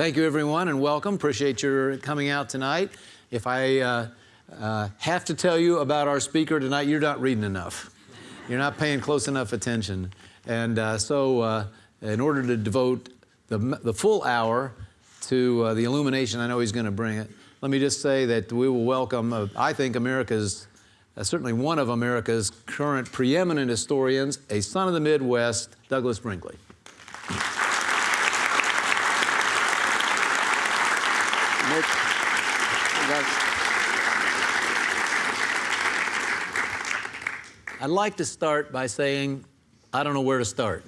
Thank you, everyone, and welcome. Appreciate your coming out tonight. If I uh, uh, have to tell you about our speaker tonight, you're not reading enough. You're not paying close enough attention. And uh, so, uh, in order to devote the, the full hour to uh, the illumination I know he's going to bring it, let me just say that we will welcome, uh, I think, America's, certainly one of America's current preeminent historians, a son of the Midwest, Douglas Brinkley. I'd like to start by saying I don't know where to start.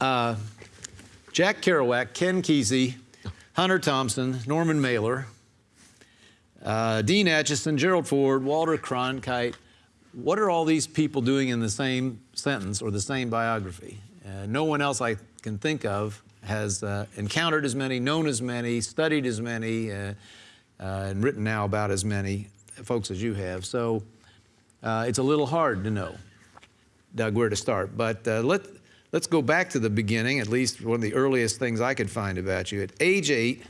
uh, Jack Kerouac, Ken Kesey, Hunter Thompson, Norman Mailer, uh, Dean Acheson, Gerald Ford, Walter Cronkite. What are all these people doing in the same sentence or the same biography? Uh, no one else I can think of has uh, encountered as many, known as many, studied as many, uh, uh, and written now about as many folks as you have. So uh, it's a little hard to know, Doug, where to start. But uh, let, let's go back to the beginning, at least one of the earliest things I could find about you. At age eight,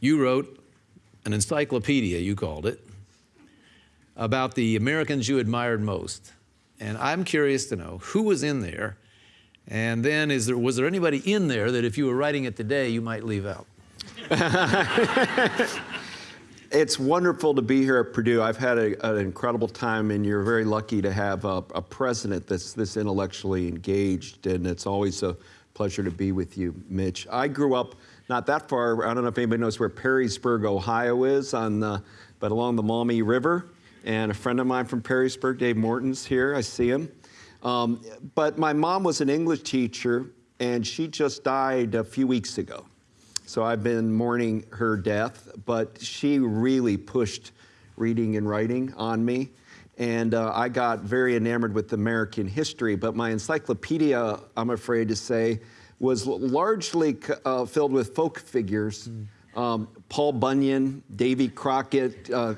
you wrote an encyclopedia, you called it, about the Americans you admired most. And I'm curious to know who was in there, and then is there, was there anybody in there that if you were writing it today, you might leave out? It's wonderful to be here at Purdue. I've had a, an incredible time, and you're very lucky to have a, a, president that's this intellectually engaged, and it's always a pleasure to be with you, Mitch. I grew up not that far. I don't know if anybody knows where Perrysburg, Ohio is, on the, but along the Maumee River. And a friend of mine from Perrysburg, Dave Morton's here. I see him. Um, but my mom was an English teacher, and she just died a few weeks ago. So I've been mourning her death, but she really pushed reading and writing on me. And uh, I got very enamored with American history, but my encyclopedia, I'm afraid to say, was largely uh, filled with folk figures. Mm. Um, Paul Bunyan, Davy Crockett, uh,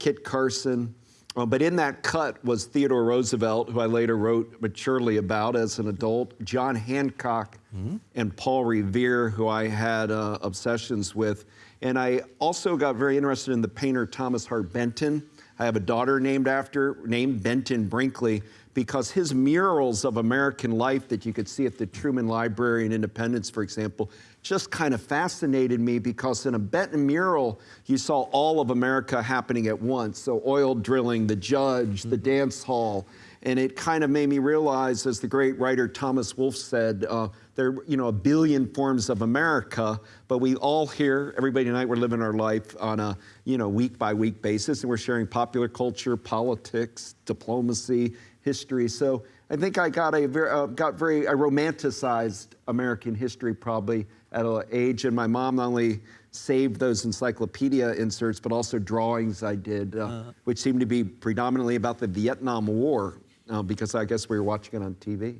Kit Carson, uh, but in that cut was Theodore Roosevelt, who I later wrote maturely about as an adult, John Hancock, mm -hmm. and Paul Revere, who I had uh, obsessions with. And I also got very interested in the painter Thomas Hart Benton. I have a daughter named after, named Benton Brinkley, because his murals of American life that you could see at the Truman Library in Independence, for example, just kind of fascinated me because in a Benton mural, you saw all of America happening at once. So oil drilling, the judge, the mm-hmm. dance hall, and it kind of made me realize, as the great writer Thomas Wolfe said, uh, there are you know a billion forms of America, but we all here, everybody tonight, we're living our life on a you know week by week basis, and we're sharing popular culture, politics, diplomacy, history. So I think I got a very, uh, got very, I romanticized American history probably at an age, and my mom not only saved those encyclopedia inserts, but also drawings I did, uh, uh, which seemed to be predominantly about the Vietnam War, uh, because I guess we were watching it on TV.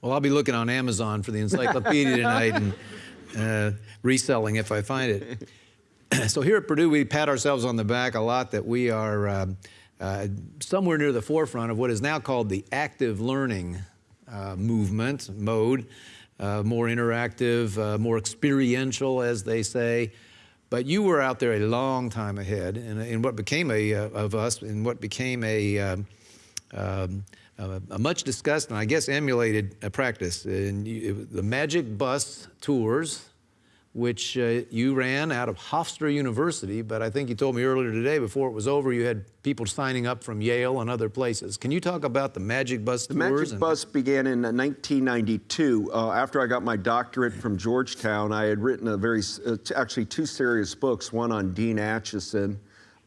Well, I'll be looking on Amazon for the encyclopedia tonight and uh, reselling if I find it. so here at Purdue, we pat ourselves on the back a lot that we are um, uh, somewhere near the forefront of what is now called the active learning uh, movement, mode, uh, more interactive, uh, more experiential, as they say. But you were out there a long time ahead in, in what became a, uh, of us, in what became a, um, um a much discussed and I guess emulated practice. And the Magic Bus tours, which uh, you ran out of Hofstra University, but I think you told me earlier today, before it was over, you had people signing up from Yale and other places. Can you talk about the Magic Bus the Magic Bus began in 1992. Uh, after I got my doctorate from Georgetown, I had written a very, uh, actually two serious books, one on Dean Acheson,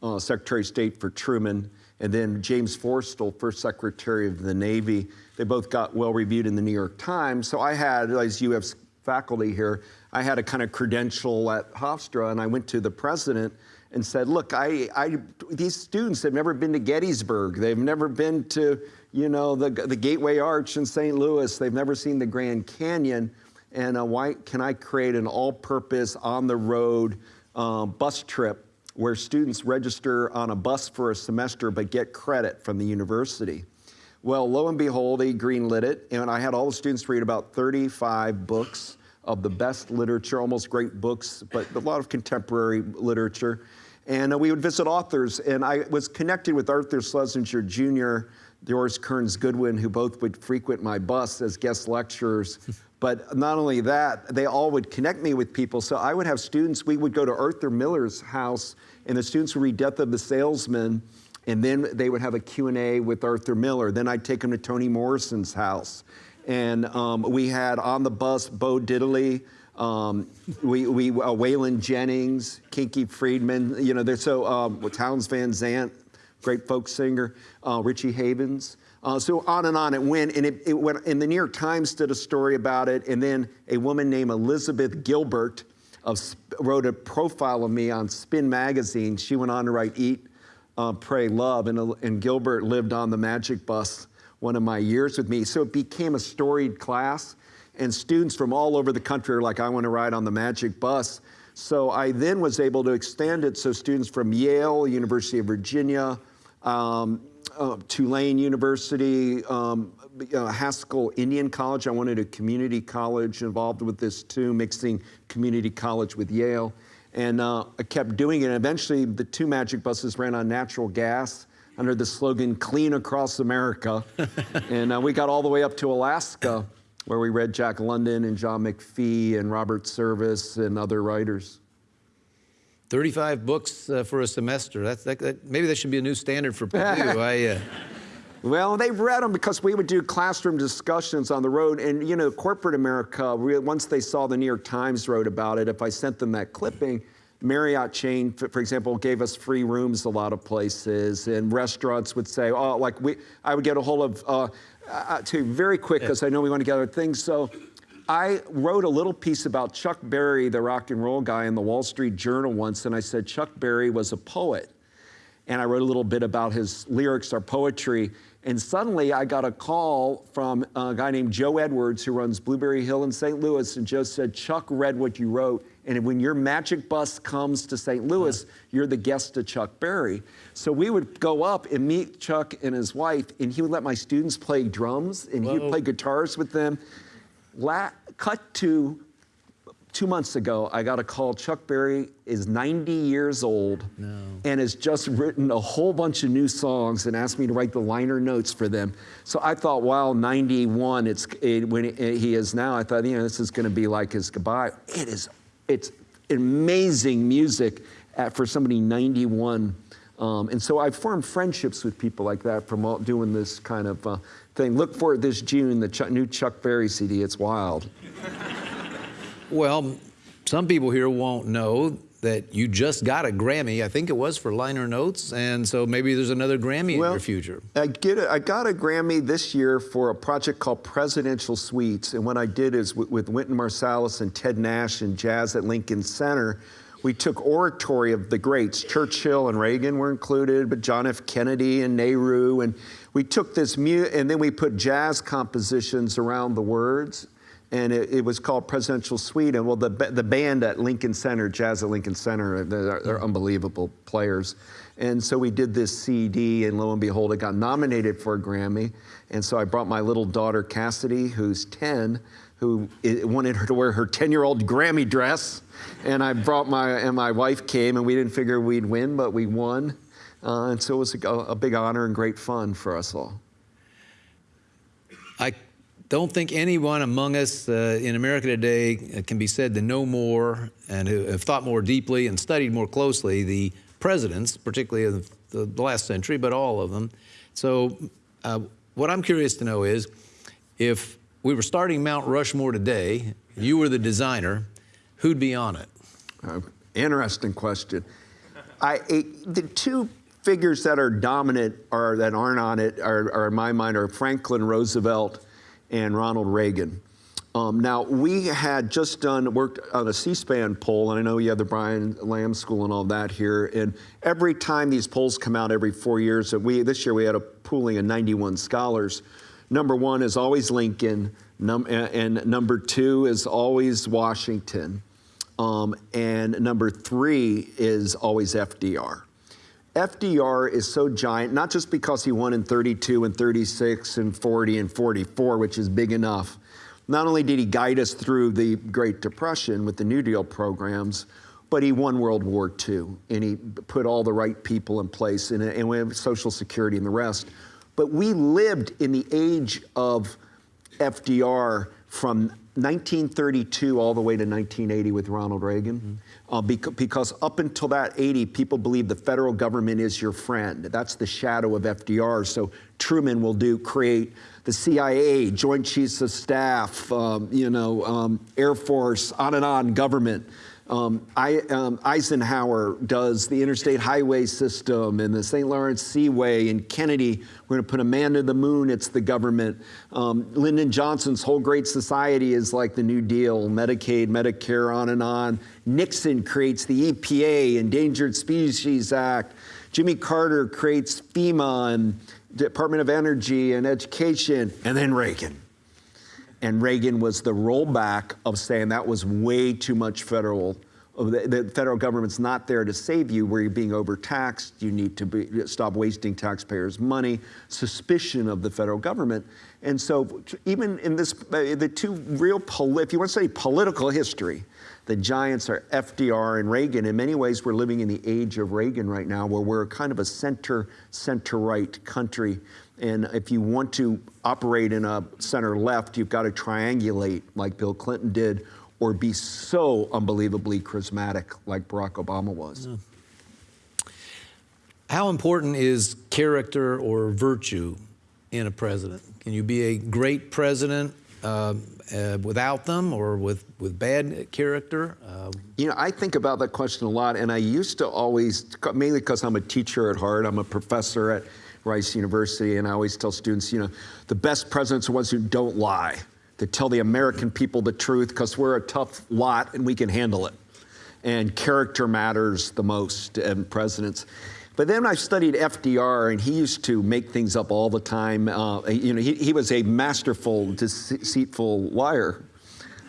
uh, Secretary of State for Truman, and then James Forrestal, first Secretary of the Navy. They both got well reviewed in the New York Times. So I had, as you have faculty here, I had a kind of credential at Hofstra, and I went to the president and said, look, I, I, these students have never been to Gettysburg. They've never been to, you know, the, the Gateway Arch in St. Louis. They've never seen the Grand Canyon. And uh, why can I create an all-purpose, on-the-road uh, bus trip where students register on a bus for a semester but get credit from the university? Well, lo and behold, he greenlit it, and I had all the students read about 35 books of the best literature, almost great books, but a lot of contemporary literature. And uh, we would visit authors, and I was connected with Arthur Schlesinger Jr., Doris Kearns Goodwin, who both would frequent my bus as guest lecturers. but not only that, they all would connect me with people. So I would have students, we would go to Arthur Miller's house, and the students would read Death of the Salesman, and then they would have a Q&A with Arthur Miller. Then I'd take them to Toni Morrison's house. And um, we had on the bus Bo Diddley, um, we, we uh, Waylon Jennings, Kinky Friedman, you know, there's so um, Townes Van Zandt, great folk singer, uh, Richie Havens. Uh, so on and on it went, and it, it went. And the New York Times did a story about it, and then a woman named Elizabeth Gilbert of, wrote a profile of me on Spin magazine. She went on to write Eat, uh, Pray, Love, and, and Gilbert lived on the Magic Bus one of my years with me. So it became a storied class and students from all over the country are like, I want to ride on the Magic Bus. So I then was able to extend it so students from Yale, University of Virginia, um, uh, Tulane University, um, uh, Haskell Indian College. I wanted a community college involved with this too, mixing community college with Yale. And uh, I kept doing it. And eventually, the two magic buses ran on natural gas under the slogan "Clean Across America," and uh, we got all the way up to Alaska where we read Jack London and John McPhee and Robert Service and other writers. 35 books uh, for a semester. That's, that, that, maybe that should be a new standard for Purdue. I, uh... Well, they read them because we would do classroom discussions on the road. And, you know, corporate America, once they saw the New York Times wrote about it, if I sent them that clipping, Marriott chain, for example, gave us free rooms a lot of places, and restaurants would say, oh, like we, I would get a hold of, uh, uh, to very quick because I know we want to get other things. So I wrote a little piece about Chuck Berry, the rock and roll guy, in the Wall Street Journal once, and I said Chuck Berry was a poet. And I wrote a little bit about his lyrics or poetry. And suddenly I got a call from a guy named Joe Edwards who runs Blueberry Hill in St. Louis. And Joe said, Chuck read what you wrote. And when your magic bus comes to St. Louis, you're the guest of Chuck Berry. So we would go up and meet Chuck and his wife, and he would let my students play drums, and he would play guitars with them. La cut to two months ago, I got a call. Chuck Berry is 90 years old no. and has just written a whole bunch of new songs and asked me to write the liner notes for them. So I thought, wow, 91, it's it, when it, he is now, I thought, you know, this is going to be like his goodbye. It is, it's amazing music at, for somebody 91. Um, and so I've formed friendships with people like that from all, doing this kind of uh, thing. Look for it this June, the Ch new Chuck Berry CD. It's wild. Well, some people here won't know that you just got a Grammy. I think it was for liner notes, and so maybe there's another Grammy well, in your future. I get it. I got a Grammy this year for a project called Presidential Suites, and what I did is with, with Wynton Marsalis and Ted Nash and Jazz at Lincoln Center we took oratory of the greats. Churchill and Reagan were included, but John F. Kennedy and Nehru. And we took this, mu- and then we put jazz compositions around the words. And it, it was called Presidential Suite. And well, the, the band at Lincoln Center, Jazz at Lincoln Center, they're, they're unbelievable players. And so we did this CD, and lo and behold, it got nominated for a Grammy. And so I brought my little daughter, Cassidy, who's 10, who wanted her to wear her 10 year old Grammy dress. And I brought my, and my wife came, and we didn't figure we'd win, but we won. Uh, and so it was a, a big honor and great fun for us all. Don't think anyone among us uh, in America today can be said to know more and who have thought more deeply and studied more closely the presidents, particularly of the, the last century, but all of them. So uh, what I'm curious to know is if we were starting Mount Rushmore today, you were the designer, who'd be on it? Uh, interesting question. I, the two figures that are dominant or that aren't on it are, are in my mind are Franklin Roosevelt and Ronald Reagan. Um, now, we had just done, worked on a C-SPAN poll, and I know you have the Brian Lamb School and all that here, and every time these polls come out every four years, we, this year we had a pooling of 91 scholars, number one is always Lincoln, num and number two is always Washington, um, and number three is always FDR. FDR is so giant, not just because he won in 32 and 36 and 40 and 44, which is big enough, not only did he guide us through the Great Depression with the New Deal programs, but he won World War II and he put all the right people in place and, and we have Social Security and the rest. But we lived in the age of FDR from 1932 all the way to 1980 with Ronald Reagan. Mm -hmm. uh, because, because up until that 80, people believe the federal government is your friend. That's the shadow of FDR. So Truman will do create the CIA, Joint Chiefs of Staff, um, you know, um, Air Force, on and on, government. Um, I, um, Eisenhower does the interstate highway system and the St. Lawrence Seaway and Kennedy, we're going to put a man to the moon, it's the government. Um, Lyndon Johnson's whole great society is like the New Deal, Medicaid, Medicare, on and on. Nixon creates the EPA, Endangered Species Act. Jimmy Carter creates FEMA and Department of Energy and Education, and then Reagan. And Reagan was the rollback of saying that was way too much federal. The, the federal government's not there to save you where you're being overtaxed. You need to be, stop wasting taxpayers' money, suspicion of the federal government. And so even in this, uh, the two real, if you want to say political history, the giants are FDR and Reagan. In many ways, we're living in the age of Reagan right now, where we're kind of a center, center-right country. And if you want to operate in a center left, you've got to triangulate like Bill Clinton did, or be so unbelievably charismatic like Barack Obama was. Yeah. How important is character or virtue in a president? Can you be a great president uh, uh, without them or with, with bad character? Uh, you know, I think about that question a lot, and I used to always, mainly because I'm a teacher at heart, I'm a professor at Rice University, and I always tell students, you know, the best presidents are ones who don't lie, that tell the American people the truth, because we're a tough lot and we can handle it. And character matters the most in presidents. But then I studied FDR, and he used to make things up all the time. Uh, you know, he, he was a masterful, deceitful liar.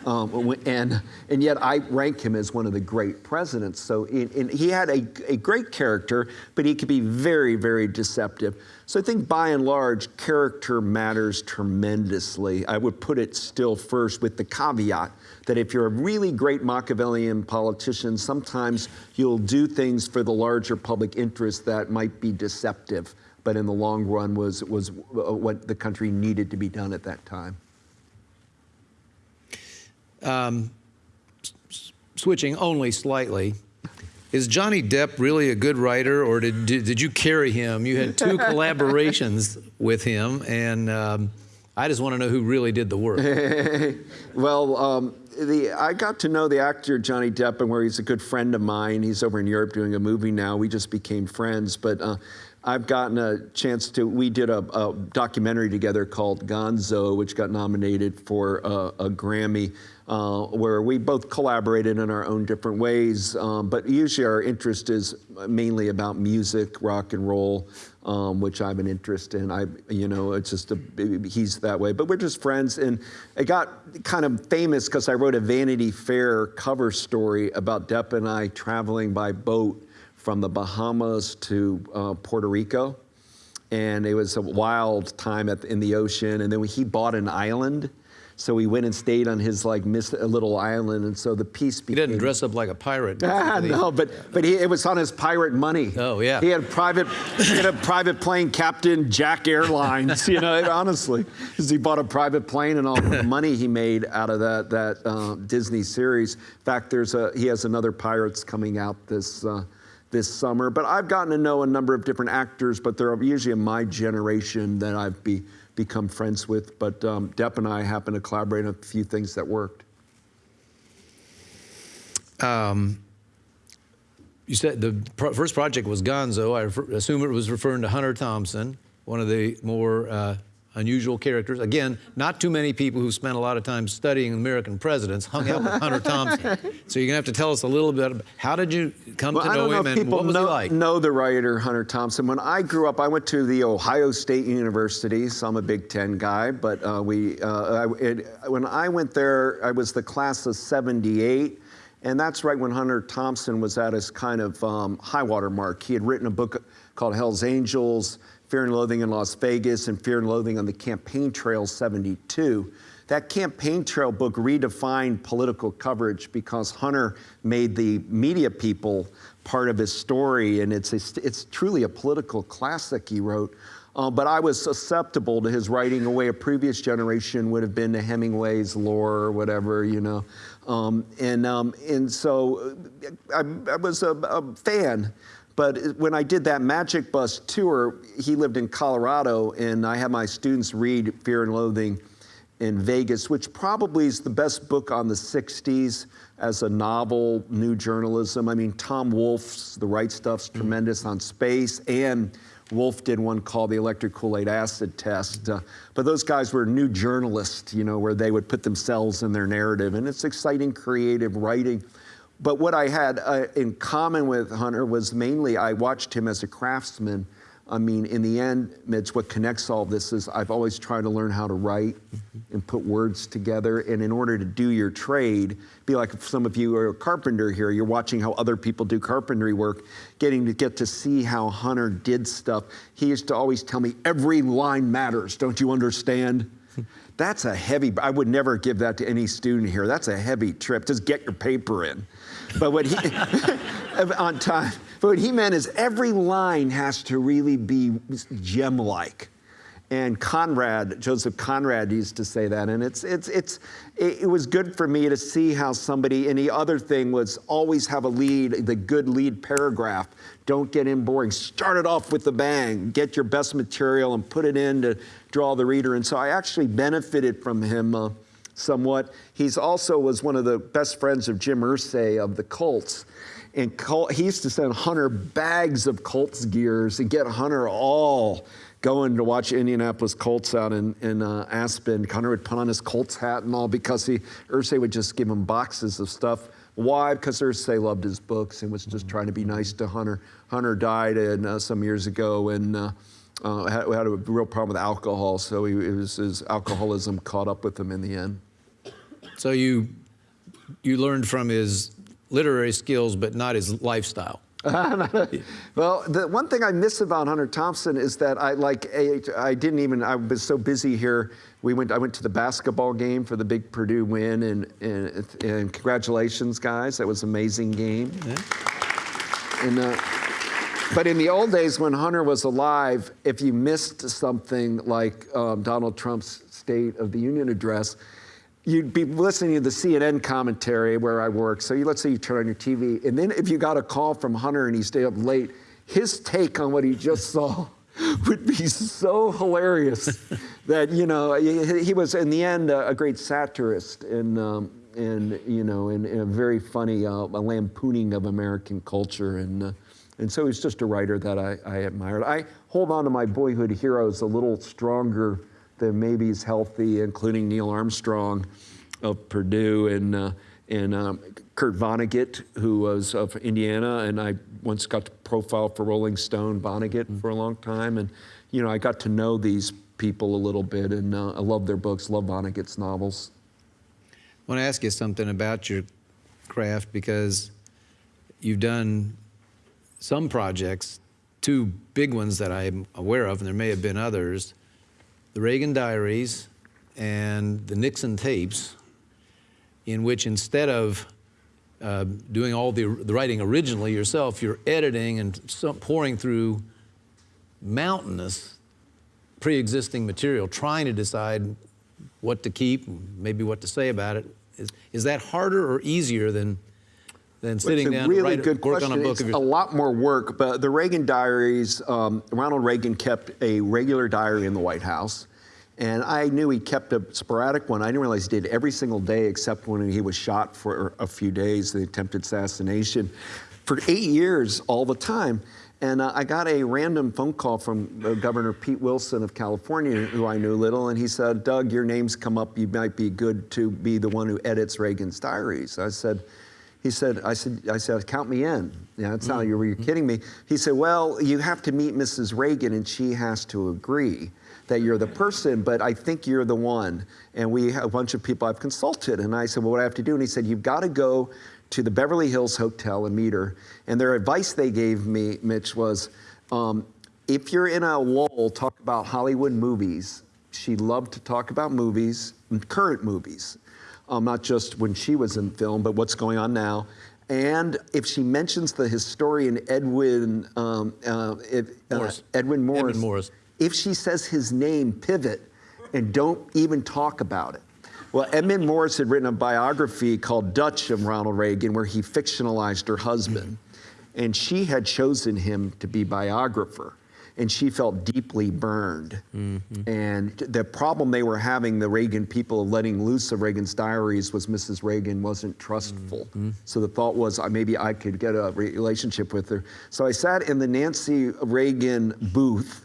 Um, and, and yet I rank him as one of the great presidents. So in, in, he had a, a great character, but he could be very, very deceptive. So I think by and large, character matters tremendously. I would put it still first with the caveat that if you're a really great Machiavellian politician, sometimes you'll do things for the larger public interest that might be deceptive, but in the long run was, was what the country needed to be done at that time. Um, switching only slightly, is Johnny Depp really a good writer, or did, did, did you carry him? You had two collaborations with him, and um, I just want to know who really did the work. well, um, the, I got to know the actor Johnny Depp, and where he's a good friend of mine. He's over in Europe doing a movie now. We just became friends, but uh, I've gotten a chance to, we did a, a, documentary together called Gonzo, which got nominated for a, a Grammy, uh, where we both collaborated in our own different ways. Um, but usually our interest is mainly about music, rock and roll, um, which I have an interest in. I, you know, it's just a, he's that way. But we're just friends. And it got kind of famous because I wrote a Vanity Fair cover story about Depp and I traveling by boat from the Bahamas to uh, Puerto Rico. And it was a wild time at, in the ocean. And then he bought an island. So he went and stayed on his like miss, little island, and so the piece became. He didn't dress up like a pirate. Ah, no, but but he, it was on his pirate money. Oh yeah. He had private, he had a private plane captain, Jack Airlines. You know, honestly, because he bought a private plane and all the money he made out of that that uh, Disney series. In fact, there's a he has another Pirates coming out this. Uh, this summer. But I've gotten to know a number of different actors, but they're usually in my generation that I've be, become friends with. But um, Depp and I happen to collaborate on a few things that worked. Um, you said the pro first project was Gonzo. I assume it was referring to Hunter Thompson, one of the more uh, unusual characters. Again, not too many people who spent a lot of time studying American presidents hung out with Hunter Thompson. So you're gonna have to tell us a little bit. About, how did you come well, to know, know him, and what was know, he like? Know the writer Hunter Thompson. When I grew up, I went to the Ohio State University. So I'm a Big Ten guy, but uh, we uh, I, it, when I went there, I was the class of '78. And that's right when Hunter Thompson was at his kind of um, high water mark. He had written a book called Hell's Angels. Fear and Loathing in Las Vegas and Fear and Loathing on the Campaign Trail 72. that campaign trail book redefined political coverage because Hunter made the media people part of his story, and it's, it's truly a political classic he wrote. Uh, but I was susceptible to his writing away a previous generation would have been to Hemingway's lore or whatever, you know. Um, and, um, and so I, I was a, a fan. But when I did that Magic Bus tour, he lived in Colorado, and I had my students read Fear and Loathing in Vegas, which probably is the best book on the 60s as a novel, new journalism. I mean, Tom Wolfe's The Right Stuff's tremendous on space, and Wolfe did one called The Electric Kool-Aid Acid Test. Uh, but those guys were new journalists, you know, where they would put themselves in their narrative, and it's exciting, creative writing. But what I had uh, in common with Hunter was mainly I watched him as a craftsman. I mean, in the end, Mitch, what connects all this is I've always tried to learn how to write and put words together. And in order to do your trade, be like if some of you are a carpenter here, you're watching how other people do carpentry work, getting to get to see how Hunter did stuff. He used to always tell me, every line matters, don't you understand? That's a heavy, I would never give that to any student here. That's a heavy trip. Just get your paper in. But what he, on time, but what he meant is every line has to really be gem like. And Conrad, Joseph Conrad used to say that. And it's, it's, it's, it, was good for me to see how somebody, and the other thing was always have a lead, the good lead paragraph. Don't get in boring. Start it off with the bang. Get your best material and put it in to draw the reader. And so I actually benefited from him uh, somewhat. He's also was one of the best friends of Jim Irsay of the Colts. And he used to send Hunter bags of Colts gears and get Hunter all going to watch Indianapolis Colts out in, in uh, Aspen. Hunter would put on his Colts hat and all because he, Irsay would just give him boxes of stuff. Why? Because Irsay loved his books and was just trying to be nice to Hunter. Hunter died in, uh, some years ago and uh, uh, had, had, a real problem with alcohol, so he, was, his alcoholism caught up with him in the end. So you, you learned from his literary skills, but not his lifestyle. well, the one thing I miss about Hunter Thompson is that I like I didn't even I was so busy here. We went I went to the basketball game for the big Purdue win and and, and congratulations guys that was an amazing game. Yeah. And uh, but in the old days when Hunter was alive, if you missed something like um, Donald Trump's State of the Union address, you'd be listening to the CNN commentary where I work. So you, let's say you turn on your TV, and then if you got a call from Hunter and he stayed up late, his take on what he just saw would be so hilarious that you know he, he, was in the end a, a great satirist and um, and you know and, and a very funny uh, a lampooning of American culture and. Uh, and so he's just a writer that I, I admired. I hold on to my boyhood heroes a little stronger than maybe is healthy, including Neil Armstrong of Purdue and, uh, and um, Kurt Vonnegut, who was of Indiana, and I once got to profile for Rolling Stone Vonnegut for a long time, and you know I got to know these people a little bit, and uh, I love their books, love Vonnegut's novels. I want to ask you something about your craft because you've done some projects, two big ones that I'm aware of, and there may have been others, the Reagan Diaries and the Nixon tapes, in which instead of uh, doing all the, the, writing originally yourself, you're editing and some, pouring through mountainous pre-existing material, trying to decide what to keep, maybe what to say about it. Is, is that harder or easier than than sitting down really write, good work question. on a book. It's a lot more work, but the Reagan diaries, um, Ronald Reagan kept a regular diary in the White House. And I knew he kept a sporadic one. I didn't realize he did every single day except when he was shot for a few days, the attempted assassination, for eight years, all the time. And uh, I got a random phone call from uh, Governor Pete Wilson of California, who I knew little, and he said, Doug, your name's come up. You might be good to be the one who edits Reagan's diaries. I said, he said, I said, I said, count me in. Yeah, it's not, mm -hmm. you're, you're kidding me. He said, well, you have to meet Mrs. Reagan and she has to agree that you're the person, but I think you're the one. And we have a bunch of people I've consulted. And I said, well, what do I have to do? And he said, you've got to go to the Beverly Hills Hotel and meet her. And their advice they gave me, Mitch, was um, if you're in a lull, talk about Hollywood movies. She loved to talk about movies, current movies, um, not just when she was in film, but what's going on now. And if she mentions the historian Edwin um, uh, if, uh, Morris. Edwin Morris, Edmund Morris. if she says his name, pivot, and don't even talk about it. Well, Edmund Morris had written a biography called Dutch of Ronald Reagan, where he fictionalized her husband, and she had chosen him to be biographer, and she felt deeply burned. And the problem they were having, the Reagan people letting loose of Reagan's diaries, was Mrs. Reagan wasn't trustful. So the thought was uh, maybe I could get a relationship with her. So I sat in the Nancy Reagan booth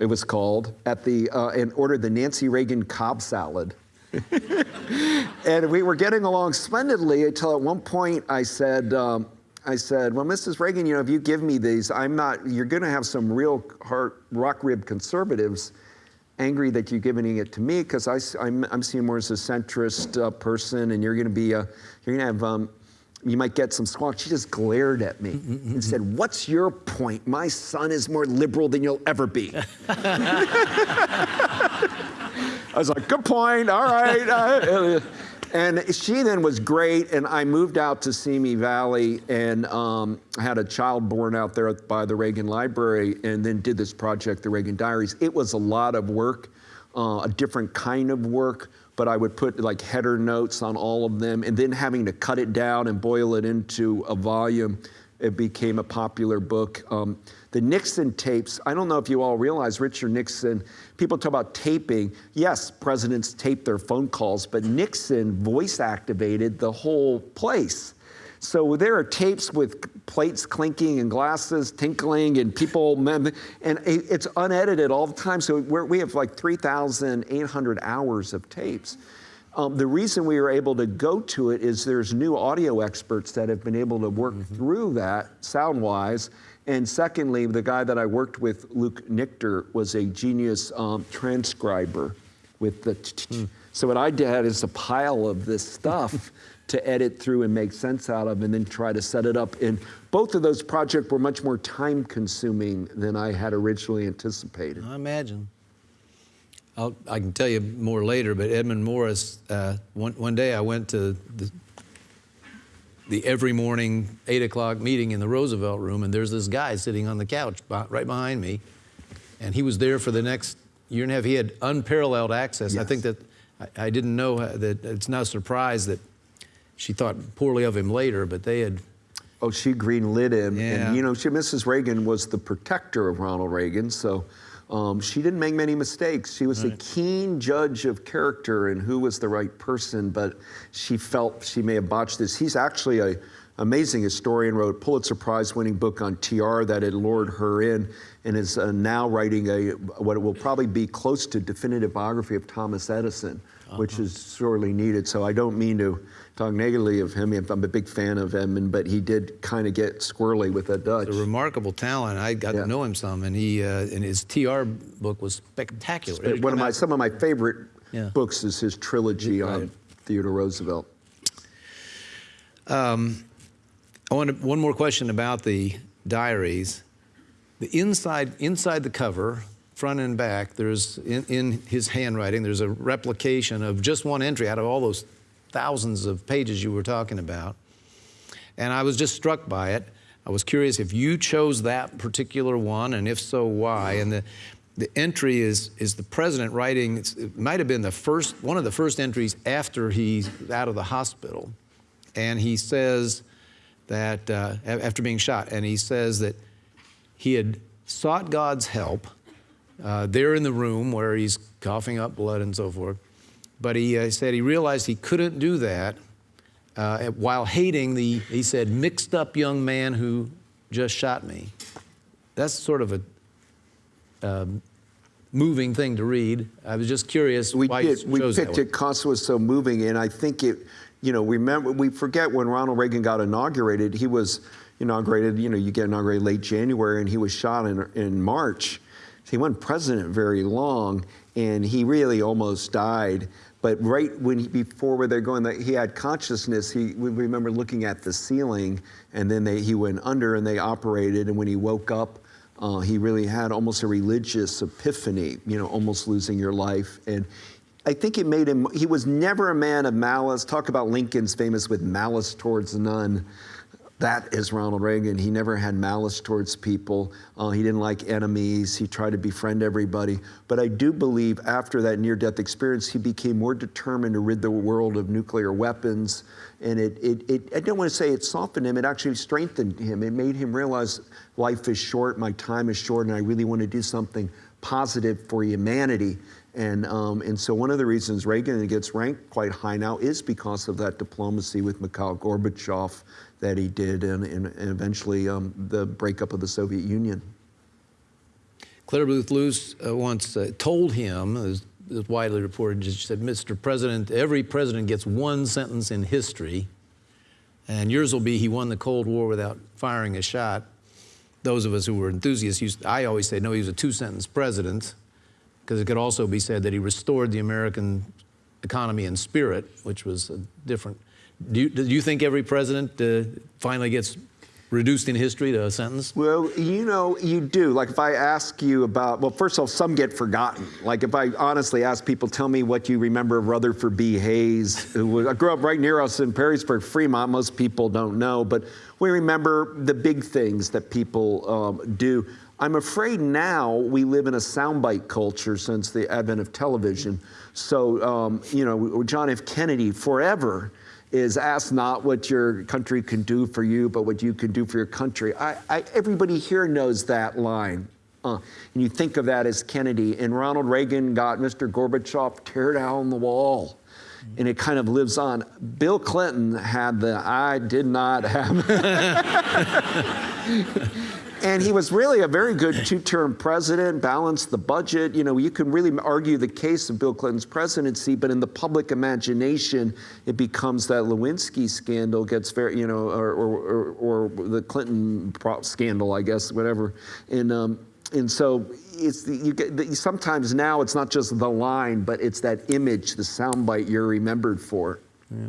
it was called, at the, uh, and ordered the Nancy Reagan Cobb salad. and we were getting along splendidly until at one point I said, um, I said, well, Mrs. Reagan, you know, if you give me these, I'm not, you're going to have some real heart, rock rib conservatives angry that you're giving it to me because I'm, I'm seen more as a centrist uh, person and you're going to be, a, you're going to have, um, you might get some squawk. She just glared at me and said, What's your point? My son is more liberal than you'll ever be. I was like, Good point. All right. And she then was great, and I moved out to Simi Valley and um, had a child born out there by the Reagan Library, and then did this project, the Reagan Diaries. It was a lot of work, uh, a different kind of work, but I would put like header notes on all of them, and then having to cut it down and boil it into a volume. It became a popular book. Um, the Nixon tapes, I don't know if you all realize Richard Nixon, people talk about taping. Yes, presidents tape their phone calls, but Nixon voice activated the whole place. So there are tapes with plates clinking and glasses tinkling and people, and it's unedited all the time. So we're, we have like 3,800 hours of tapes. Um, the reason we were able to go to it is there's new audio experts that have been able to work through that sound wise. And secondly, the guy that I worked with, Luke Nichter, was a genius um, transcriber with the. t- So what I did is a pile of this stuff to edit through and make sense out of, and then try to set it up. And both of those projects were much more time consuming than I had originally anticipated. I imagine. I'll, I can tell you more later, but Edmund Morris, uh, one, one day I went to the, the every morning 8 o'clock meeting in the Roosevelt room, and there's this guy sitting on the couch right behind me, and he was there for the next year and a half. He had unparalleled access. I think that I, I didn't know uh, that it's not a surprise that she thought poorly of him later, but they had Oh, she greenlit him. Yeah. And, you know, she, Mrs. Reagan was the protector of Ronald Reagan, so um, she didn't make many mistakes. She was a keen judge of character and who was the right person, but she felt she may have botched this. He's actually a amazing historian, wrote a Pulitzer Prize winning book on TR that had lured her in and is uh, now writing a what will probably be close to definitive biography of Thomas Edison, which is sorely needed. So I don't mean to talk negatively of him. I'm a big fan of him, and, but he did kind of get squirrely with that Dutch. a remarkable talent. I got Yeah. to know him some, and he uh, and his TR book was spectacular. Had One of my some of my favorite Yeah. books is his trilogy Right. on Theodore Roosevelt. I want one more question about the diaries. The inside inside the cover, front and back, there's in, in his handwriting, there's a replication of just one entry out of all those thousands of pages you were talking about. And I was just struck by it. I was curious if you chose that particular one, and if so, why? And the the entry is is the president writing. It might have been the first one of the first entries after he's out of the hospital, and he says that uh, after being shot, and he says that he had sought God's help uh, there in the room where he's coughing up blood and so forth. But he uh, said he realized he couldn't do that uh, while hating the, he said, mixed up young man who just shot me. That's sort of a um, moving thing to read. I was just curious We why did. We picked it because it was so moving, and I think it. You know, remember we forget when Ronald Reagan got inaugurated. He was inaugurated. You know, you get inaugurated late January, and he was shot in in March. He wasn't president very long, and he really almost died. But right when he, before where they're going, he had consciousness. He we remember looking at the ceiling, and then they, he went under, and they operated. And when he woke up, uh, he really had almost a religious epiphany. You know, almost losing your life, and I think it made him, he was never a man of malice. Talk about Lincoln's famous with malice towards none. That is Ronald Reagan. He never had malice towards people. Uh, he didn't like enemies. He tried to befriend everybody. But I do believe after that near death experience, he became more determined to rid the world of nuclear weapons. And it, it, it, I don't want to say it softened him, it actually strengthened him. It made him realize life is short, my time is short, and I really want to do something positive for humanity. And, um, and so one of the reasons Reagan gets ranked quite high now is because of that diplomacy with Mikhail Gorbachev that he did and, and, eventually um, the breakup of the Soviet Union. Clare Boothe Luce uh, once uh, told him, as is widely reported, she said, Mr. President, every president gets one sentence in history, and yours will be he won the Cold War without firing a shot. Those of us who were enthusiasts, used, I always say, no, he was a two sentence president, because it could also be said that he restored the American economy and spirit, which was a different. Do you, do you think every president uh, finally gets reduced in history to a sentence? Well, you know, you do. Like if I ask you about, well, first of all, some get forgotten. Like if I honestly ask people, tell me what you remember of Rutherford B. Hayes, who was, I grew up right near us in Perrysburg, Fremont. Most people don't know, but we remember the big things that people um, do. I'm afraid now we live in a soundbite culture since the advent of television. So, um, you know, John F. Kennedy forever is ask not what your country can do for you, but what you can do for your country. I, I, everybody here knows that line. Uh, and you think of that as Kennedy. And Ronald Reagan got Mr. Gorbachev tear down the wall. And it kind of lives on. Bill Clinton had the I did not have. And he was really a very good two-term president, balanced the budget. You know, you can really argue the case of Bill Clinton's presidency, but in the public imagination, it becomes that Lewinsky scandal gets very, you know, or, or, or, or the Clinton scandal, I guess, whatever. And, um, and so it's you get, sometimes now it's not just the line, but it's that image, the soundbite you're remembered for. Yeah.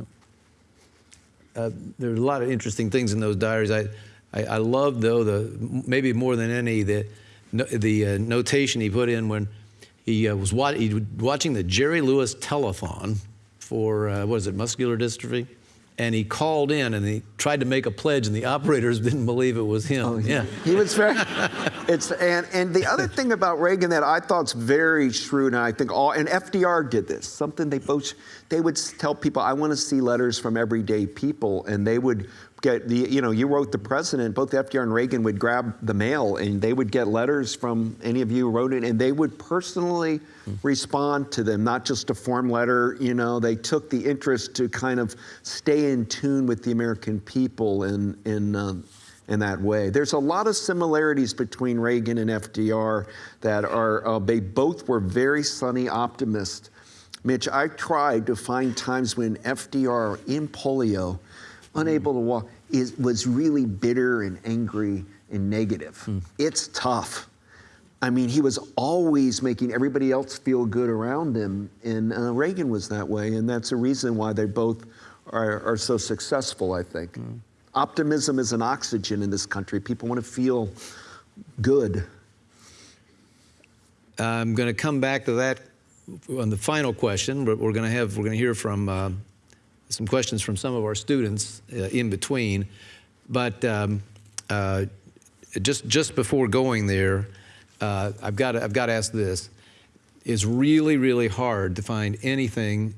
Uh, there are a lot of interesting things in those diaries. I, I, I love though the maybe more than any the the uh, notation he put in when he uh, was wa he watching the Jerry Lewis telethon for uh, what is it muscular dystrophy, and he called in and he tried to make a pledge, and the operators didn't believe it was him. Oh, yeah, he was very. it's and and the other thing about Reagan that I thought's very shrewd, and I think all and FDR did this. Something they both they would tell people, I want to see letters from everyday people, and they would get the, you know, you wrote the president, both FDR and Reagan would grab the mail and they would get letters from any of you who wrote it and they would personally mm. respond to them, not just a form letter, you know, they took the interest to kind of stay in tune with the American people in, in, uh, in that way. There's a lot of similarities between Reagan and FDR that are, uh, they both were very sunny optimists. Mitch, I tried to find times when FDR in polio unable to walk, is, was really bitter and angry and negative. Mm. It's tough. I mean, he was always making everybody else feel good around him, and uh, Reagan was that way, and that's a reason why they both are, are so successful, I think. Mm. Optimism is an oxygen in this country. People want to feel good. I'm going to come back to that on the final question, but we're going to have we're going to hear from uh, some questions from some of our students uh, in between. But um, uh, just, just before going there, uh, I've got I've got to ask this. It's really, really hard to find anything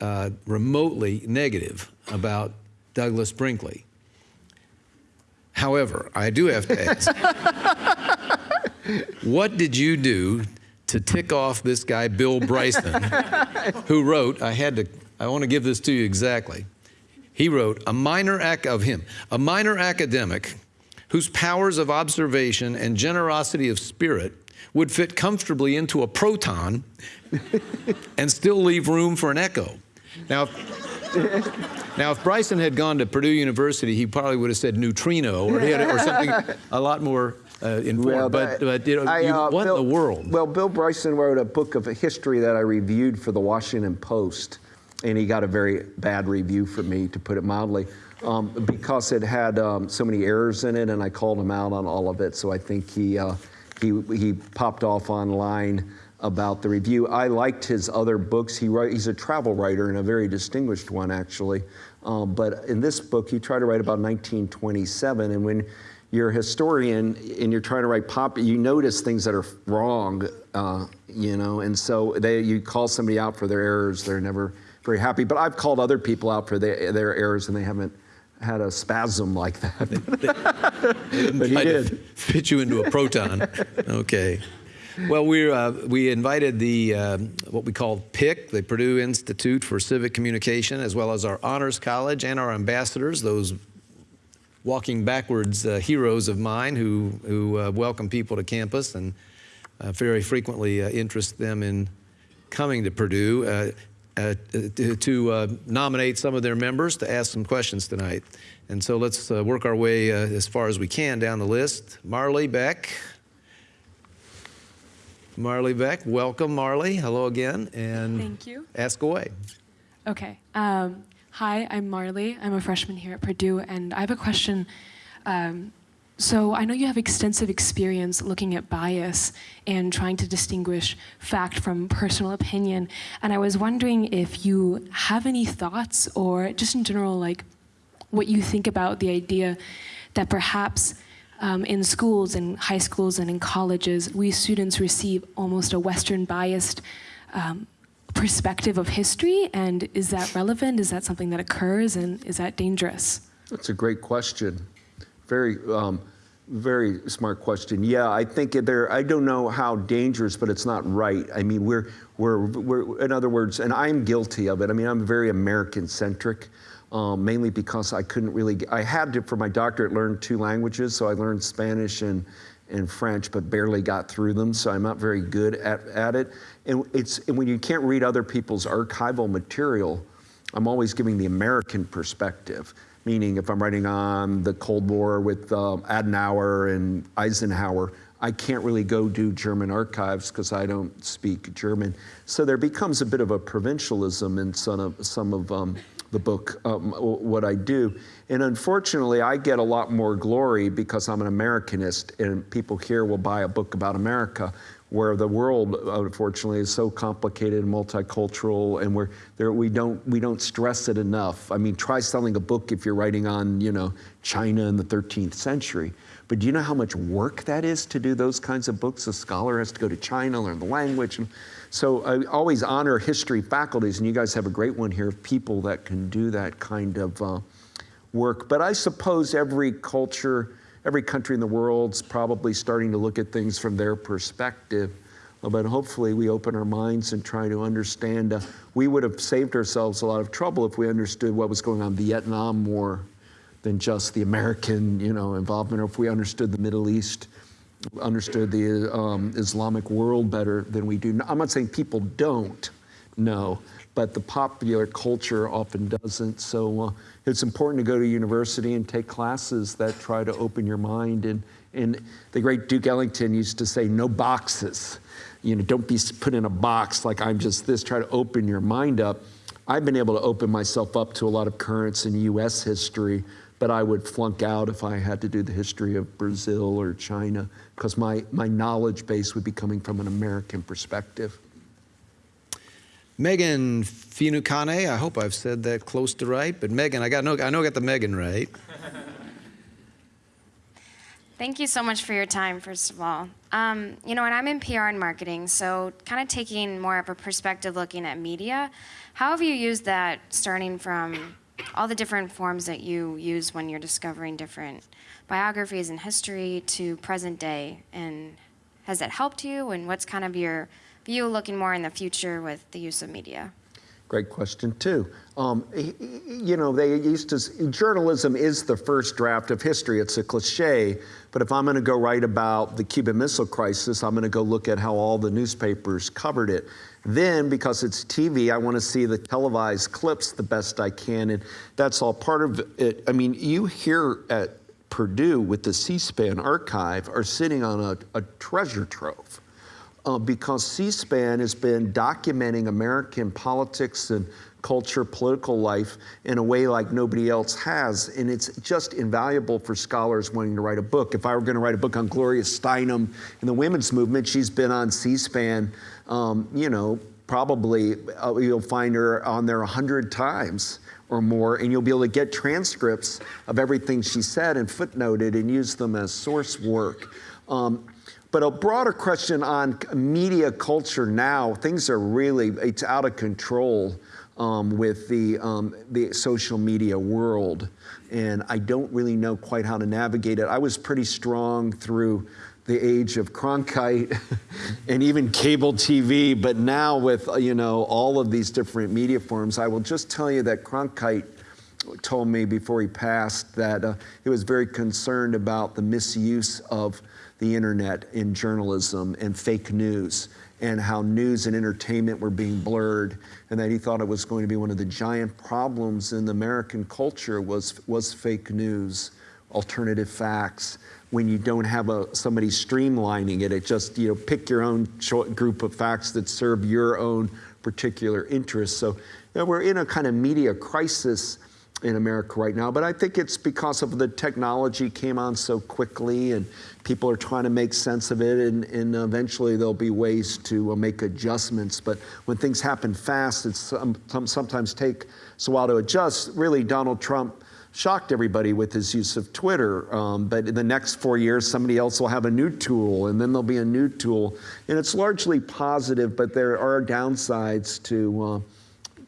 uh, remotely negative about Douglas Brinkley. However, I do have to ask, what did you do to tick off this guy, Bill Bryson, who wrote, I had to I want to give this to you exactly. He wrote, a minor ac- of him, a minor academic whose powers of observation and generosity of spirit would fit comfortably into a proton and still leave room for an echo. Now, now, if Bryson had gone to Purdue University, he probably would have said neutrino or, or something a lot more uh, informed. Well, but, but you know, I, uh, what Bill, in the world? Well, Bill Bryson wrote a book of history that I reviewed for the Washington Post and he got a very bad review from me, to put it mildly, um, because it had um, so many errors in it, and I called him out on all of it. So I think he uh, he he popped off online about the review. I liked his other books. He write, he's a travel writer and a very distinguished one, actually. Um, but in this book, he tried to write about 1927. And when you're a historian and you're trying to write pop, you notice things that are wrong, uh, you know, and so they, you call somebody out for their errors, they're never very happy. But I've called other people out for their, their errors and they haven't had a spasm like that. but he Tried to did. Fit you into a proton. okay. Well, we uh, we invited the uh, what we call PIC, the Purdue Institute for Civic Communication, as well as our Honors College and our ambassadors, those walking backwards uh, heroes of mine who who uh, welcome people to campus and uh, very frequently uh, interest them in coming to Purdue. Uh, to, to uh, nominate some of their members to ask some questions tonight. And so let's uh, work our way uh, as far as we can down the list. Marley Beck. Marley Beck, welcome, Marley. Hello again. And Thank you. ask away. Okay. Um, hi, I'm Marley. I'm a freshman here at Purdue, and I have a question. Um, so I know you have extensive experience looking at bias and trying to distinguish fact from personal opinion. And I was wondering if you have any thoughts or just in general, like what you think about the idea that perhaps um, in schools, in high schools, and in colleges, we students receive almost a Western biased um, perspective of history. And is that relevant? Is that something that occurs? And is that dangerous? That's a great question. Very, um, very smart question. Yeah, I think there. I don't know how dangerous, but it's not right. I mean, we're, we're, we're. In other words, and I'm guilty of it. I mean, I'm very American-centric, um, mainly because I couldn't really. I had to, for my doctorate, learn two languages. So I learned Spanish and and French, but barely got through them. So I'm not very good at, at it. And it's and when you can't read other people's archival material, I'm always giving the American perspective meaning if I'm writing on the Cold War with um, Adenauer and Eisenhower, I can't really go do German archives because I don't speak German. So there becomes a bit of a provincialism in some of, some of um, the book, um, what I do. And unfortunately, I get a lot more glory because I'm an Americanist and people here will buy a book about America where the world, unfortunately, is so complicated and multicultural, and we're there, we don't we don't stress it enough. I mean, try selling a book if you're writing on you know China in the 13th century. But do you know how much work that is to do those kinds of books? A scholar has to go to China, learn the language. So I always honor history faculties, and you guys have a great one here of people that can do that kind of uh, work. But I suppose every culture every country in the world's probably starting to look at things from their perspective. But hopefully, we open our minds and try to understand. Uh, we would have saved ourselves a lot of trouble if we understood what was going on in Vietnam War than just the American, you know, involvement, or if we understood the Middle East, understood the um, Islamic world better than we do. I'm not saying people don't know, but the popular culture often doesn't. So uh, it's important to go to university and take classes that try to open your mind. And, and the great Duke Ellington used to say, no boxes. You know, don't be put in a box like I'm just this. Try to open your mind up. I've been able to open myself up to a lot of currents in U.S. history, but I would flunk out if I had to do the history of Brazil or China because my, my knowledge base would be coming from an American perspective. Megan Finucane, I hope I've said that close to right, but Megan, I got no, I know I got the Megan right. Thank you so much for your time, first of all. Um, you know, and I'm in PR and marketing, so kind of taking more of a perspective looking at media. How have you used that starting from all the different forms that you use when you're discovering different biographies and history to present day? And has that helped you? And what's kind of your view looking more in the future with the use of media? Great question, too. Um, you know, they used to, journalism is the first draft of history. It's a cliche, but if I'm going to go write about the Cuban Missile Crisis, I'm going to go look at how all the newspapers covered it. Then, because it's TV, I want to see the televised clips the best I can, and that's all part of it. I mean, you here at Purdue with the C SPAN archive are sitting on a, a treasure trove uh, because C-SPAN has been documenting American politics and culture, political life in a way like nobody else has. And it's just invaluable for scholars wanting to write a book. If I were going to write a book on Gloria Steinem and the women's movement, she's been on C SPAN, um, you know, probably uh, you'll find her on there a hundred times or more, and you'll be able to get transcripts of everything she said and footnoted and use them as source work. Um, but a broader question on media culture now, things are really, it's out of control um, with the, um, the social media world. And I don't really know quite how to navigate it. I was pretty strong through the age of Cronkite and even cable TV, but now with, uh, you know, all of these different media forms, I will just tell you that Cronkite told me before he passed that uh, he was very concerned about the misuse of the internet in journalism and fake news and how news and entertainment were being blurred and that he thought it was going to be one of the giant problems in American culture was, was fake news, alternative facts, when you don't have a, somebody streamlining it. It just, you know, pick your own group of facts that serve your own particular interests. So you know, we're in a kind of media crisis in America right now, but I think it's because of the technology came on so quickly and people are trying to make sense of it and, and eventually there'll be ways to uh, make adjustments. But when things happen fast, it's um, sometimes take a while to adjust. Really, Donald Trump shocked everybody with his use of Twitter. Um, but in the next four years, somebody else will have a new tool, and then there'll be a new tool. And it's largely positive, but there are downsides to, uh,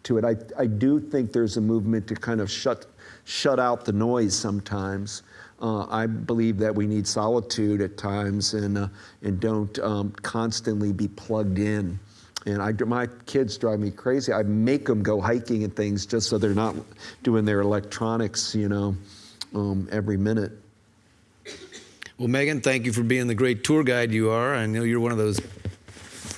to it. I, I do think there's a movement to kind of shut, shut out the noise sometimes. Uh, I believe that we need solitude at times and, uh, and don't um, constantly be plugged in. And I, my kids drive me crazy. I make them go hiking and things just so they're not doing their electronics, you know, um, every minute. Well, Megan, thank you for being the great tour guide you are. I know you're one of those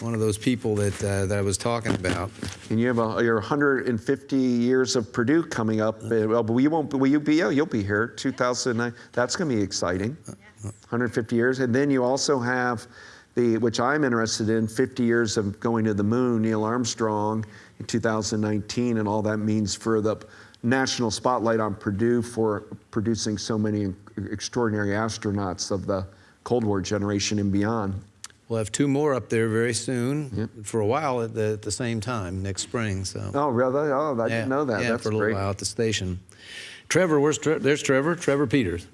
one of those people that uh, that I was talking about. And you have a, your 150 years of Purdue coming up. Uh, well, but we won't. Will you be? Yeah, you'll be here. 2009. That's going to be exciting. 150 years, and then you also have the, which I'm interested in, 50 years of going to the moon, Neil Armstrong in 2019, and all that means for the national spotlight on Purdue for producing so many extraordinary astronauts of the Cold War generation and beyond. We'll have two more up there very soon, yep. for a while at the, at the same time next spring. So. Oh, really? Oh, I yeah, didn't know that. Yeah, That's for a little great. while at the station. Trevor, where's Tre there's Trevor? Trevor Peters.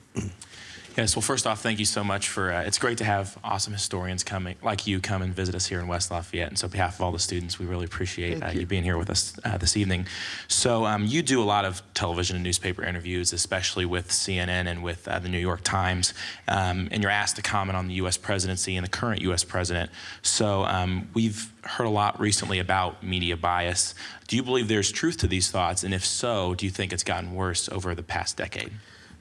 Yes, well, first off, thank you so much for, uh, it's great to have awesome historians coming, like you, come and visit us here in West Lafayette. And so, on behalf of all the students, we really appreciate uh, you. you. being here with us uh, this evening. So, um, you do a lot of television and newspaper interviews, especially with CNN and with uh, the New York Times. Um, and you're asked to comment on the U.S. presidency and the current U.S. president. So, um, we've heard a lot recently about media bias. Do you believe there's truth to these thoughts? And if so, do you think it's gotten worse over the past decade?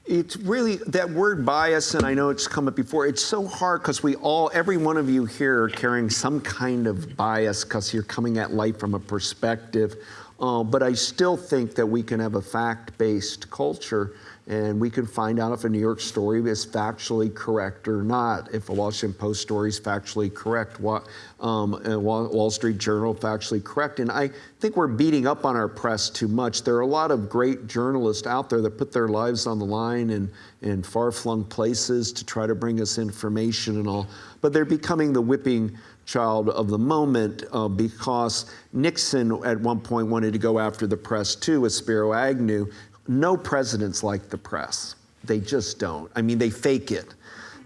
It's really that word bias, and I know it's come up before. It's so hard because we all, every one of you here, are carrying some kind of bias because you're coming at life from a perspective. Uh, but I still think that we can have a fact based culture and we can find out if a New York story is factually correct or not. If a Washington Post story is factually correct, what, um, Wall Street Journal factually correct. And I think we're beating up on our press too much. There are a lot of great journalists out there that put their lives on the line in, in far-flung places to try to bring us information and all, but they're becoming the whipping child of the moment uh, because Nixon at one point wanted to go after the press too with Spiro Agnew no presidents like the press. They just don't. I mean, they fake it.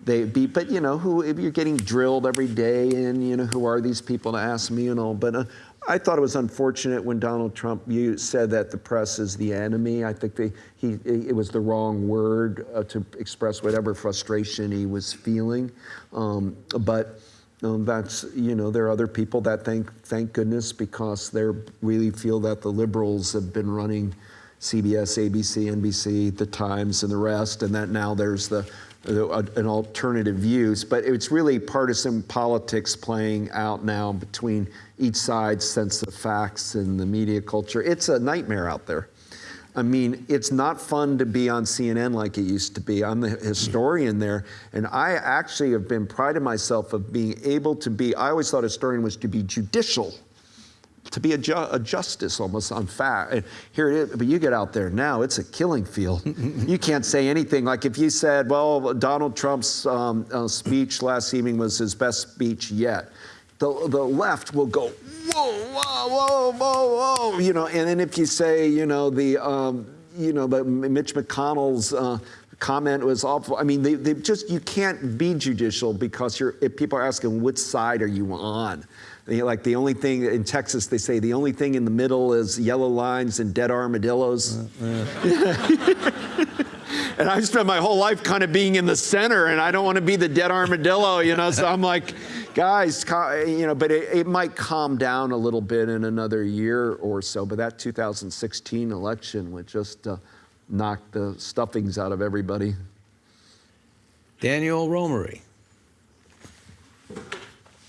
They be, but you know, who if you're getting drilled every day, and you know, who are these people to ask me and all? But uh, I thought it was unfortunate when Donald Trump you said that the press is the enemy. I think they, he, it was the wrong word uh, to express whatever frustration he was feeling. Um, but um, that's you know there are other people that thank thank goodness because they really feel that the liberals have been running CBS, ABC, NBC, The Times, and the rest, and that now there's the, the an alternative views. But it's really partisan politics playing out now between each side's sense of facts and the media culture. It's a nightmare out there. I mean, it's not fun to be on CNN like it used to be. I'm the historian there, and I actually have been prided myself of being able to be. I always thought a historian was to be judicial to be a, ju- a justice almost on fact. And here it is, but you get out there now, it's a killing field. you can't say anything. Like if you said, well, Donald Trump's um, uh, speech last evening was his best speech yet, the, the left will go, whoa, whoa, whoa, whoa, whoa, you know, and then if you say, you know, the, um, you know, but Mitch McConnell's uh, comment was awful. I mean, they, they just, you can't be judicial because you're, if people are asking, which side are you on? Like the only thing in Texas, they say the only thing in the middle is yellow lines and dead armadillos. and I spent my whole life kind of being in the center, and I don't want to be the dead armadillo, you know. So I'm like, guys, you know, but it, it might calm down a little bit in another year or so. But that 2016 election would just uh, knock the stuffings out of everybody. Daniel Romery.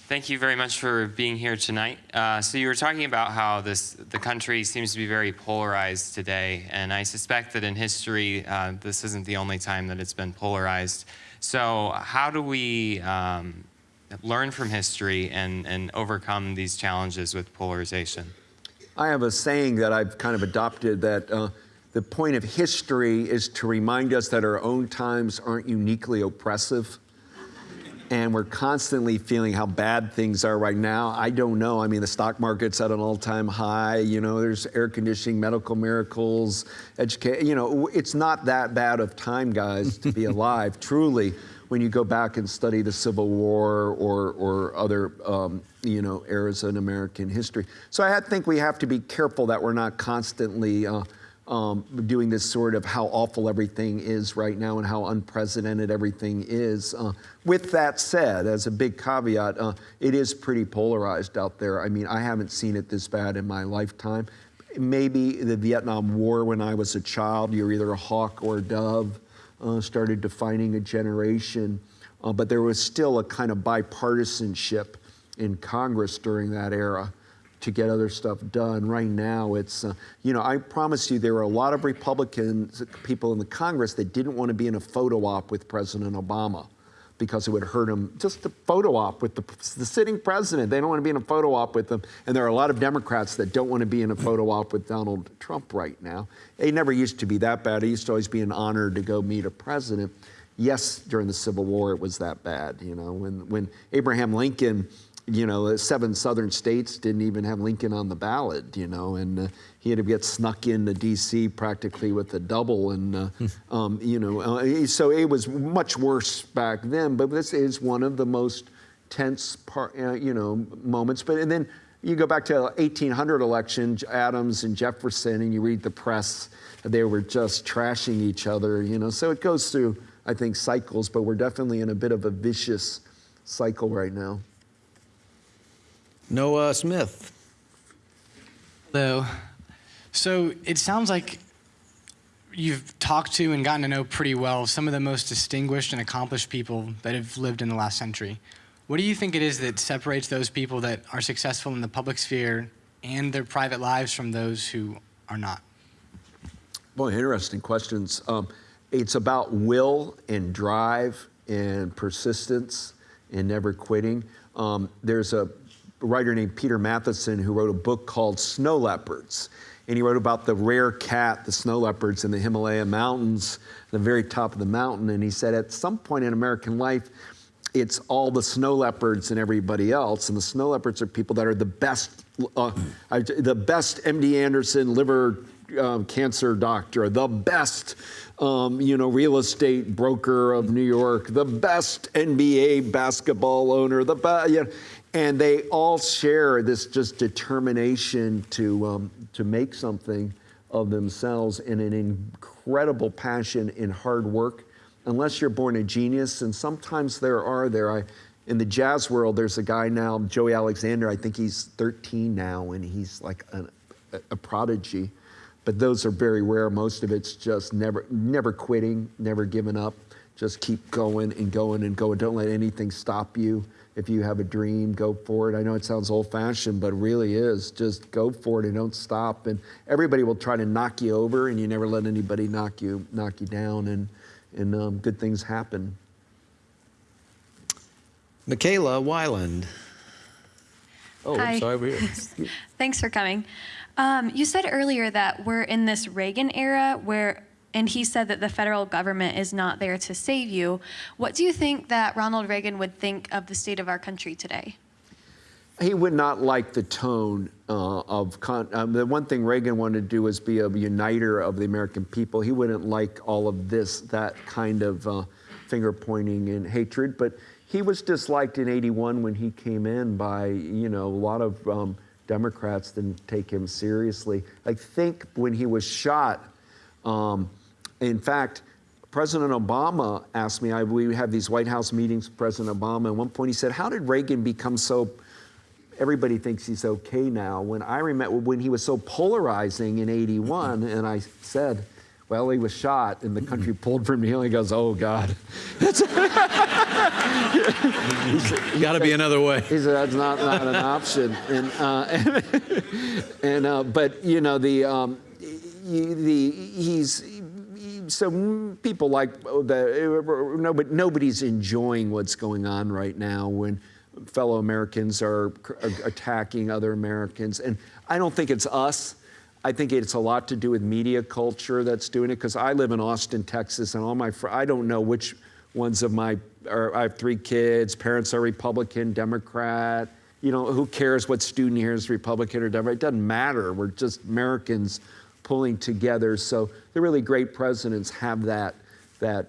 Thank you very much for being here tonight. Uh, so you were talking about how this the country seems to be very polarized today, and I suspect that in history uh, this isn't the only time that it's been polarized. So how do we um, learn from history and, and overcome these challenges with polarization? I have a saying that I've kind of adopted that uh, the point of history is to remind us that our own times aren't uniquely oppressive. And we're constantly feeling how bad things are right now. I don't know. I mean, the stock market's at an all time high. You know, there's air conditioning, medical miracles, education. You know, it's not that bad of time, guys, to be alive, truly when you go back and study the Civil War or, or other, um, you know, eras in American history. So I think we have to be careful that we're not constantly uh, um, doing this sort of how awful everything is right now and how unprecedented everything is. Uh, with that said, as a big caveat, uh, it is pretty polarized out there. I mean, I haven't seen it this bad in my lifetime. Maybe the Vietnam War when I was a child, you're either a hawk or a dove uh, started defining a generation. Uh, but there was still a kind of bipartisanship in Congress during that era to get other stuff done. Right now, it's, uh, you know, I promise you there were a lot of Republicans, people in the Congress that didn't want to be in a photo op with President Obama because it would hurt them. Just a photo op with the, the sitting president. They don't want to be in a photo op with them. And there are a lot of Democrats that don't want to be in a photo op with Donald Trump right now. It never used to be that bad. It used to always be an honor to go meet a president. Yes, during the Civil War, it was that bad. You know, when, when Abraham Lincoln, you know, seven southern states didn't even have Lincoln on the ballot, you know, and uh, he had to get snuck into D.C. practically with a double, and uh, um, you know, uh, so it was much worse back then. But this is one of the most tense, part, uh, you know, moments. But and then you go back to 1800 election, Adams and Jefferson, and you read the press; they were just trashing each other, you know. So it goes through, I think, cycles. But we're definitely in a bit of a vicious cycle right now. Noah Smith. Hello. So it sounds like you've talked to and gotten to know pretty well some of the most distinguished and accomplished people that have lived in the last century. What do you think it is that separates those people that are successful in the public sphere and their private lives from those who are not? Boy, interesting questions. Um, it's about will and drive and persistence and never quitting. Um, there's a writer named Peter Matthiessen who wrote a book called Snow Leopards. And he wrote about the rare cat, the snow leopards in the Himalaya mountains, the very top of the mountain. And he said at some point in American life, it's all the snow leopards and everybody else. And the snow leopards are people that are the best, uh, the best MD Anderson liver um, cancer doctor, the best, um, you know, real estate broker of New York, the best NBA basketball owner, the best, you know, and they all share this just determination to um, to make something of themselves and an incredible passion in hard work. Unless you're born a genius, and sometimes there are there. I, in the jazz world, there's a guy now, Joey Alexander. I think he's 13 now, and he's like a, a prodigy. But those are very rare. Most of it's just never never quitting, never giving up. Just keep going and going and going. Don't let anything stop you. If you have a dream, go for it. I know it sounds old fashioned, but it really is. Just go for it and don't stop. And everybody will try to knock you over, and you never let anybody knock you knock you down. And and um, good things happen. Michaela Weiland. Oh, I'm Hi. sorry, over here. Thanks for coming. Um, you said earlier that we're in this Reagan era where, and he said that the federal government is not there to save you. What do you think that Ronald Reagan would think of the state of our country today? He would not like the tone uh, of con- um, the one thing Reagan wanted to do was be a uniter of the American people. He wouldn't like all of this, that kind of uh, finger pointing and hatred. But he was disliked in '81 when he came in by you know a lot of um, Democrats didn't take him seriously. I think when he was shot. Um, in fact, President Obama asked me, I, we have these White House meetings with President Obama. At one point, he said, How did Reagan become so, everybody thinks he's okay now? When I remember when he was so polarizing in 81, and I said, well, he was shot and the country pulled from him. He goes, oh, God. Got to be another way. He said that's not, not an option. And, uh, and, and uh, but you know the um, the he's so mm, people like uh, the uh, nobody nobody's enjoying what's going on right now when fellow Americans are, are uh, attacking other Americans, and I don't think it's us. I think it's a lot to do with media culture that's doing it because I live in Austin, Texas, and all my fr- I don't know which ones of my I have three kids. Parents are Republican, Democrat. You know, who cares what student here is Republican or Democrat? It doesn't matter. We're just Americans pulling together. So the really great presidents have that that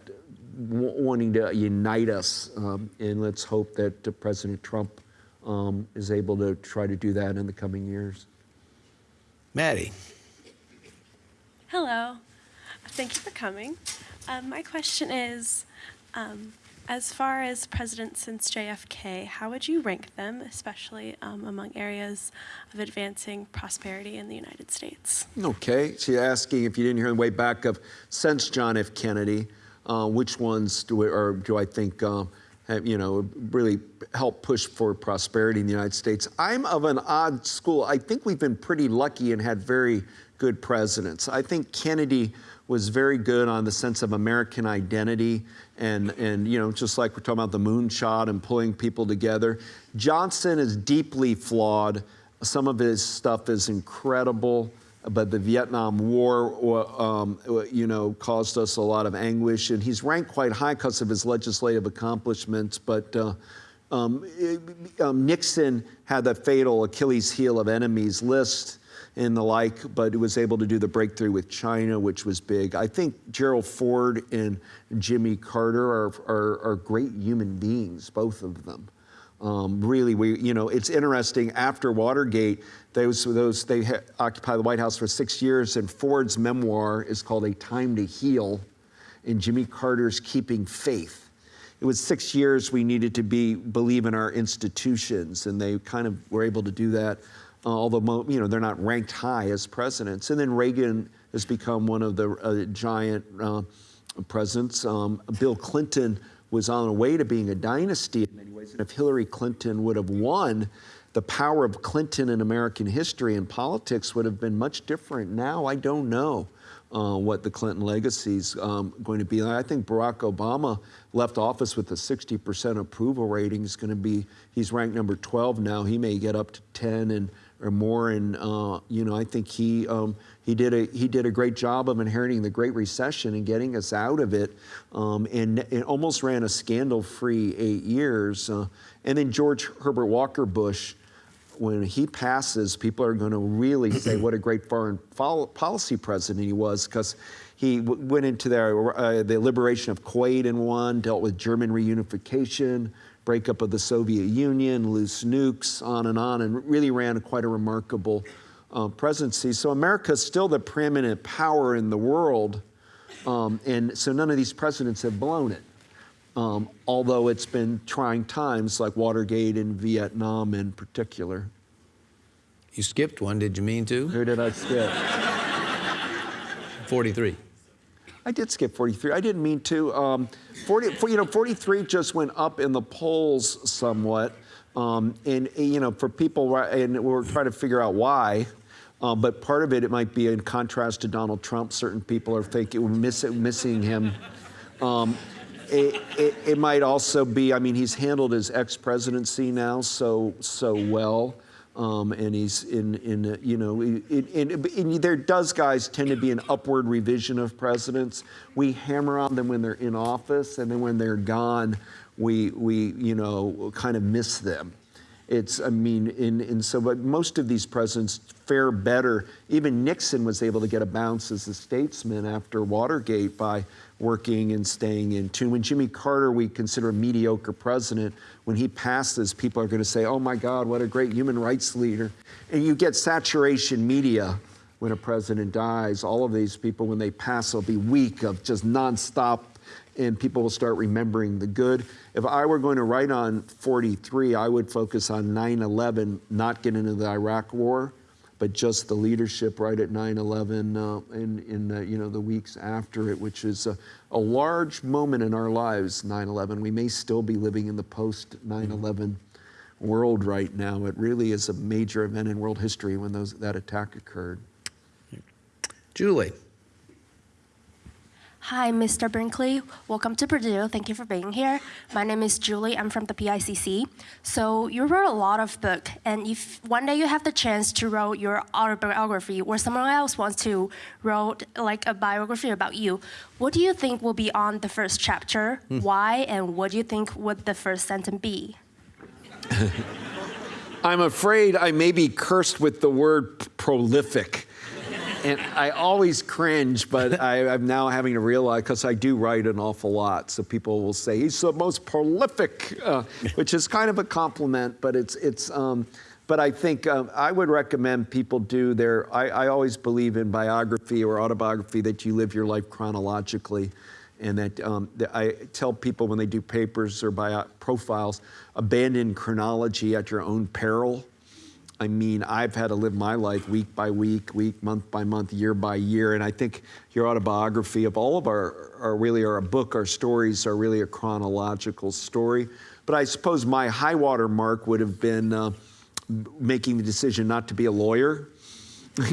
w- wanting to unite us, um, and let's hope that uh, President Trump um, is able to try to do that in the coming years. Maddie. Hello. Thank you for coming. Um, my question is um, as far as presidents since JFK, how would you rank them, especially um, among areas of advancing prosperity in the United States? Okay, so you're asking if you didn't hear the way back of since John F. Kennedy, uh, which ones do, or do I think uh, have, you know really help push for prosperity in the United States? I'm of an odd school. I think we've been pretty lucky and had very good presidents. I think Kennedy was very good on the sense of American identity and, and you know, just like we're talking about the moonshot and pulling people together. Johnson is deeply flawed. Some of his stuff is incredible, but the Vietnam War, um, you know, caused us a lot of anguish. And he's ranked quite high because of his legislative accomplishments. But uh, um, um, Nixon had the fatal Achilles heel of enemies list and the like, but was able to do the breakthrough with China, which was big. I think Gerald Ford and Jimmy Carter are, are, are great human beings, both of them. Um, really, we, you know, it's interesting. After Watergate, those, those they occupied the White House for six years, and Ford's memoir is called A Time to Heal, and Jimmy Carter's Keeping Faith. It was six years we needed to be believe in our institutions, and they kind of were able to do that. Uh, although you know they're not ranked high as presidents, and then Reagan has become one of the uh, giant uh, presidents. Um, Bill Clinton was on the way to being a dynasty in many ways, and if Hillary Clinton would have won, the power of Clinton in American history and politics would have been much different. Now I don't know. Uh, what the Clinton legacy is um, going to be. I think Barack Obama left office with a 60% approval rating. He's going to be, he's ranked number 12 now. He may get up to 10 and or more. And uh, you know, I think he um, he did a he did a great job of inheriting the Great Recession and getting us out of it, um, and, and almost ran a scandal-free eight years. Uh, and then George Herbert Walker Bush when he passes, people are going to really say what a great foreign policy president he was because he w- went into the, uh, the liberation of Kuwait in one, dealt with German reunification, breakup of the Soviet Union, loose nukes, on and on, and really ran quite a remarkable uh, presidency. So America is still the preeminent power in the world, um, and so none of these presidents have blown it. Um, although it's been trying times like Watergate and Vietnam in particular. You skipped one, did you mean to? Who did I skip? 43. I did skip 43. I didn't mean to. Um, 40, you know, 43 just went up in the polls somewhat. Um, and, you know, for people, and we're trying to figure out why. Um, but part of it, it might be in contrast to Donald Trump. Certain people are we're miss, missing him. Um, it, it, it, might also be, I mean, he's handled his ex presidency now so, so well. Um, and he's in, in uh, you know, in, in, in, there does, guys, tend to be an upward revision of presidents. We hammer on them when they're in office, and then when they're gone, we, we you know, kind of miss them. It's, I mean, in, in so, but most of these presidents fare better. Even Nixon was able to get a bounce as a statesman after Watergate by working and staying in tune. When Jimmy Carter, we consider a mediocre president, when he passes, people are going to say, oh my God, what a great human rights leader. And you get saturation media when a president dies. All of these people, when they pass, will be weak of just nonstop and people will start remembering the good. If I were going to write on 43, I would focus on 9 11, not get into the Iraq War, but just the leadership right at 9 11 uh, in, in the, you know, the weeks after it, which is a, a large moment in our lives, 9 11. We may still be living in the post 9 11 world right now. It really is a major event in world history when those, that attack occurred. Julie. Hi, Mr. Brinkley. Welcome to Purdue. Thank you for being here. My name is Julie. I'm from the PICC. So you wrote a lot of book, and if one day you have the chance to write your autobiography, or someone else wants to write like a biography about you, what do you think will be on the first chapter? Hmm. Why, and what do you think would the first sentence be? I'm afraid I may be cursed with the word prolific and I always cringe, but I, am now having to realize because I do write an awful lot. So people will say he's the most prolific, uh, which is kind of a compliment, but it's it's. Um, but I think um, I would recommend people do their. I, I, always believe in biography or autobiography that you live your life chronologically, and that, um, that I tell people when they do papers or bio profiles, abandon chronology at your own peril I mean, I've had to live my life week by week, week, month by month, year by year, and I think your autobiography of all of our, our really our book, our stories are really a chronological story. But I suppose my high water mark would have been uh, making the decision not to be a lawyer.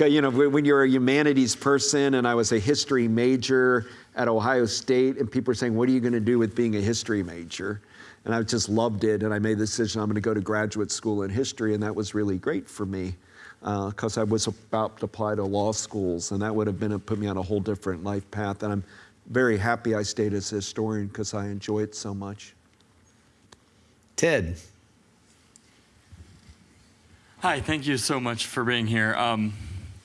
you know, when you're a humanities person, and I was a history major at Ohio State, and people are saying, "What are you going to do with being a history major?" And I just loved it. And I made the decision I'm going to go to graduate school in history, and that was really great for me because uh, I was about to apply to law schools, and that would have been put me on a whole different life path. And I'm very happy I stayed as a historian because I enjoy it so much. Ted. Hi, thank you so much for being here. Um,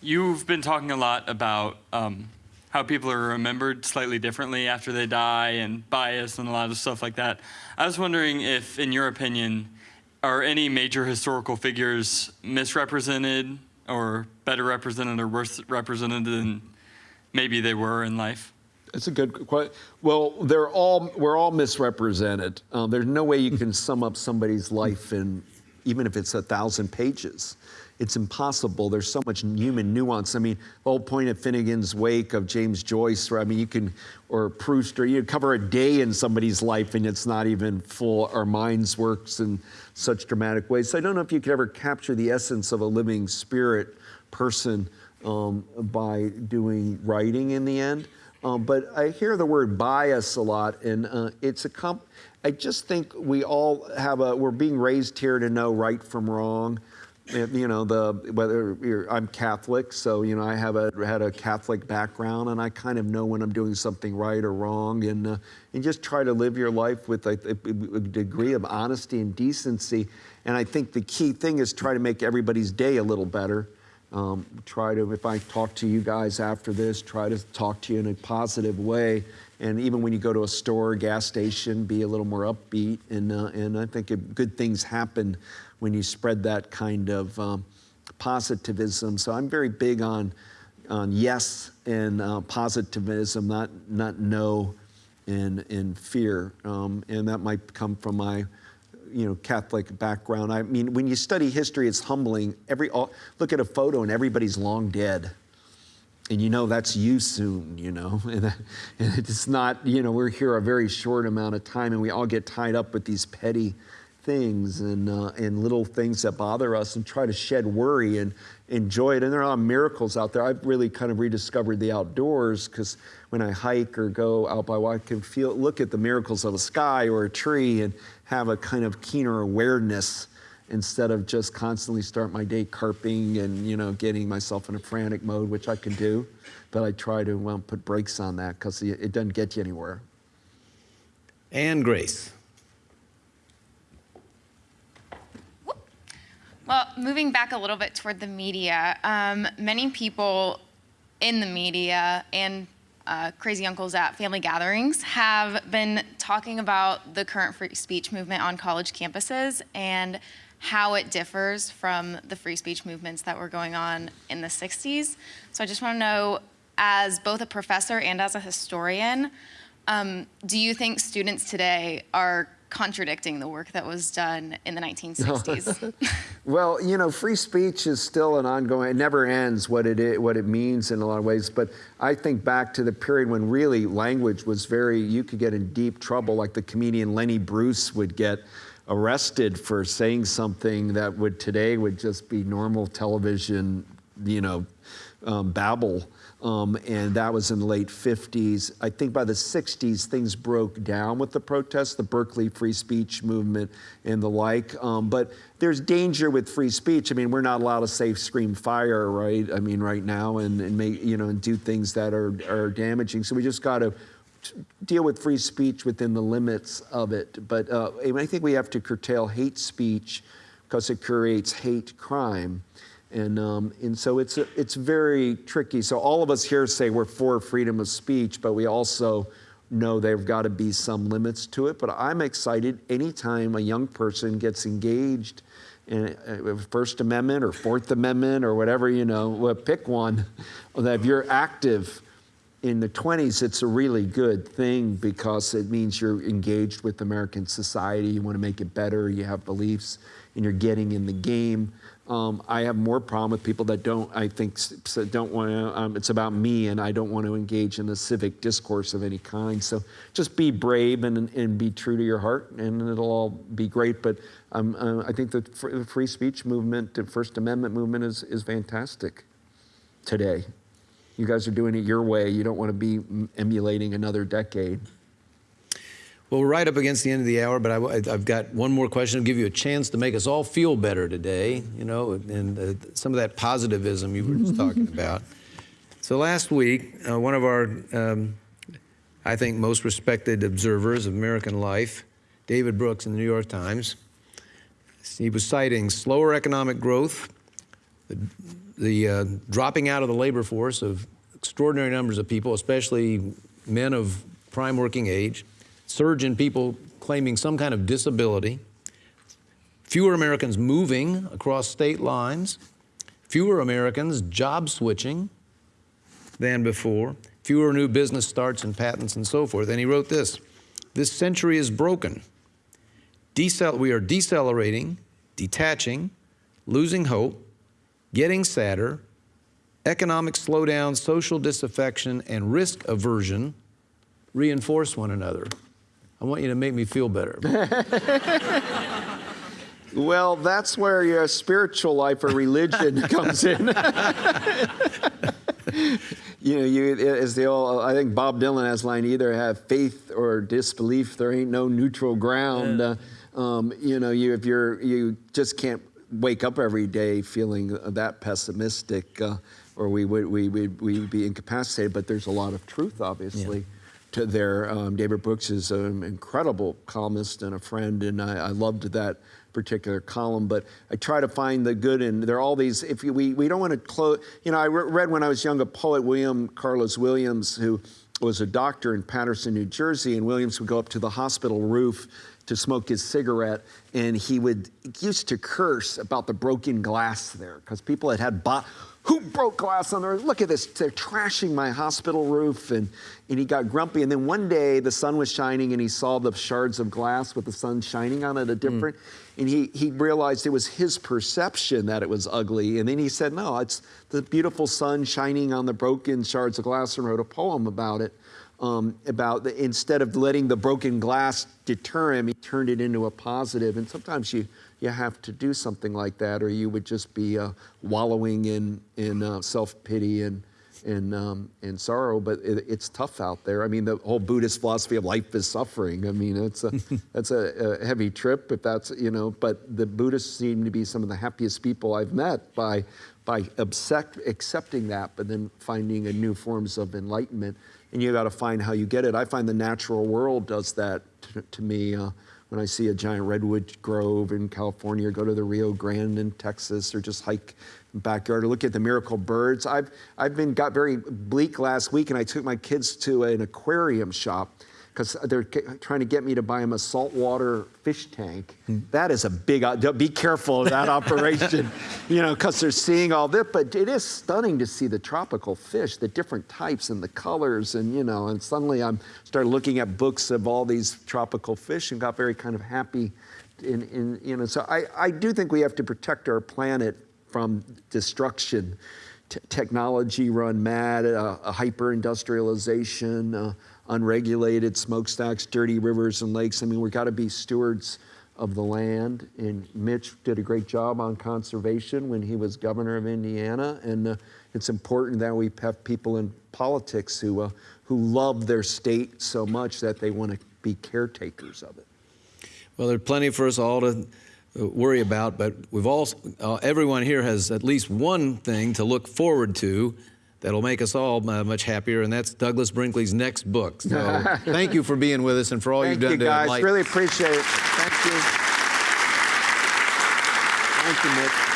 you've been talking a lot about um, how people are remembered slightly differently after they die and bias and a lot of stuff like that. I was wondering if, in your opinion, are any major historical figures misrepresented or better represented or worse represented than maybe they were in life? It's a good question. Well, they're all we're all misrepresented. Uh, there's no way you can sum up somebody's life in, even if it's a thousand pages it's impossible. There's so much human nuance. I mean, the whole point of Finnegans Wake of James Joyce, or I mean, you can, or Proust, or you cover a day in somebody's life and it's not even full. Our minds works in such dramatic ways. So I don't know if you could ever capture the essence of a living spirit person um, by doing writing in the end. Um, but I hear the word bias a lot, and uh, it's a comp. I just think we all have a. We're being raised here to know right from wrong you know, the whether I'm Catholic, so you know I have a had a Catholic background, and I kind of know when I'm doing something right or wrong, and uh, and just try to live your life with a, a, degree of honesty and decency. And I think the key thing is try to make everybody's day a little better. Um, try to, if I talk to you guys after this, try to talk to you in a positive way. And even when you go to a store, gas station, be a little more upbeat. And, uh, and I think good things happen when you spread that kind of um, positivism. So I'm very big on, on yes and uh, positivism, not, not no and, and fear. Um, and that might come from my you know, Catholic background. I mean, when you study history, it's humbling. Every, look at a photo and everybody's long dead. And you know that's you soon, you know. And, and it's not, you know, we're here a very short amount of time and we all get tied up with these petty things and, uh, and little things that bother us and try to shed worry and enjoy it. And there are miracles out there. I've really kind of rediscovered the outdoors because when I hike or go out by I can feel, look at the miracles of a sky or a tree and have a kind of keener awareness instead of just constantly start my day carping and you know getting myself in a frantic mode, which I can do, but I try to well, put brakes on that because it it doesn't get you anywhere. And Grace. Well, moving back a little bit toward the media, um, many people in the media and uh, crazy uncles at family gatherings have been talking about the current free speech movement on college campuses and how it differs from the free speech movements that were going on in the 60s. So I just want to know, as both a professor and as a historian, um, do you think students today are contradicting the work that was done in the 1960s? Well, you know, free speech is still an ongoing. It never ends. What it is, what it means in a lot of ways. But I think back to the period when really language was very. You could get in deep trouble, like the comedian Lenny Bruce would get arrested for saying something that would today would just be normal television. You know, um, babble. Um, and that was in the late 50s. I think by the 60s, things broke down with the protests, the Berkeley free speech movement and the like. Um, but there's danger with free speech. I mean, we're not allowed to say scream fire, right? I mean, right now, and, and make, you know, and do things that are, are damaging. So we just got to deal with free speech within the limits of it. But uh, I think we have to curtail hate speech because it creates hate crime. And, um, and so it's, it's very tricky. So all of us here say we're for freedom of speech, but we also know there've got to be some limits to it. But I'm excited anytime a young person gets engaged in uh, First Amendment or Fourth Amendment or whatever, you know, pick one, that if you're active in the 20s, it's a really good thing because it means you're engaged with American society. You want to make it better. You have beliefs and you're getting in the game. Um, I have more problem with people that don't, I think, don't want to, um, it's about me and I don't want to engage in a civic discourse of any kind. So just be brave and, and be true to your heart and it'll all be great. But um, uh, I think the free speech movement, the First Amendment movement is, is fantastic today. You guys are doing it your way. You don't want to be emulating another decade. Well, we're right up against the end of the hour, but I, have got one more question to give you a chance to make us all feel better today, you know, and uh, some of that positivism you were just talking about. So last week, uh, one of our, um, I think, most respected observers of American life, David Brooks in the New York Times, he was citing slower economic growth, the, uh, dropping out of the labor force of extraordinary numbers of people, especially men of prime working age, surge in people claiming some kind of disability, fewer Americans moving across state lines, fewer Americans job switching than before, fewer new business starts and patents and so forth. And he wrote this, this century is broken. Decel we are decelerating, detaching, losing hope, getting sadder, economic slowdown, social disaffection, and risk aversion reinforce one another. I want you to make me feel better. well, that's where your spiritual life or religion comes in. you know, you as the old, I think Bob Dylan has line, either have faith or disbelief. There ain't no neutral ground. Yeah. Uh, um, you know, you if you're you just can't wake up every day feeling that pessimistic, uh, or we would we would we would be incapacitated. But there's a lot of truth, obviously. Yeah to there. Um, David Brooks is an incredible columnist and a friend, and I, I, loved that particular column. But I try to find the good, and there are all these. If you, we we don't want to close, you know, I re read when I was young a poet, William Carlos Williams, who was a doctor in Paterson, New Jersey, and Williams would go up to the hospital roof to smoke his cigarette, and he would used to curse about the broken glass there because people had had bought who broke glass on the roof? Look at this. They're trashing my hospital roof. And, and he got grumpy. And then one day the sun was shining and he saw the shards of glass with the sun shining on it a different. Mm. And he, he realized it was his perception that it was ugly. And then he said, no, it's the beautiful sun shining on the broken shards of glass and wrote a poem about it. Um, about the, instead of letting the broken glass deter him, he turned it into a positive. And sometimes you you have to do something like that, or you would just be uh, wallowing in in uh, self pity and and, um, and sorrow, but it, it's tough out there. I mean, the whole Buddhist philosophy of life is suffering. I mean, it's a, that's a, a heavy trip if that's, you know, but the Buddhists seem to be some of the happiest people I've met by, by accept, accepting that, but then finding a new forms of enlightenment. And you got to find how you get it. I find the natural world does that to, me. Uh, when I see a giant redwood grove in California, or go to the Rio Grande in Texas, or just hike in the backyard, or look at the miracle birds. I've I've been got very bleak last week, and I took my kids to an aquarium shop because they're trying to get me to buy them a saltwater fish tank. That is a big. Be careful of that operation, you know, because they're seeing all this. But it is stunning to see the tropical fish, the different types and the colors, and you know. And suddenly I'm started looking at books of all these tropical fish and got very kind of happy. In, in you know, so I, I do think we have to protect our planet from destruction. T- technology run mad, uh, hyper industrialization, uh, unregulated smokestacks, dirty rivers and lakes. I mean, we've got to be stewards of the land. And Mitch did a great job on conservation when he was governor of Indiana. And uh, it's important that we have people in politics who, uh, who love their state so much that they want to be caretakers of it. Well, there's plenty for us all to uh, worry about, but we've all, uh, everyone here has at least one thing to look forward to that'll make us all uh, much happier, and that's Douglas Brinkley's next book. So thank you for being with us and for all Thank you've done you guys. to enlighten. Really appreciate it. Thank you. Thank you, Mitch. Thank you.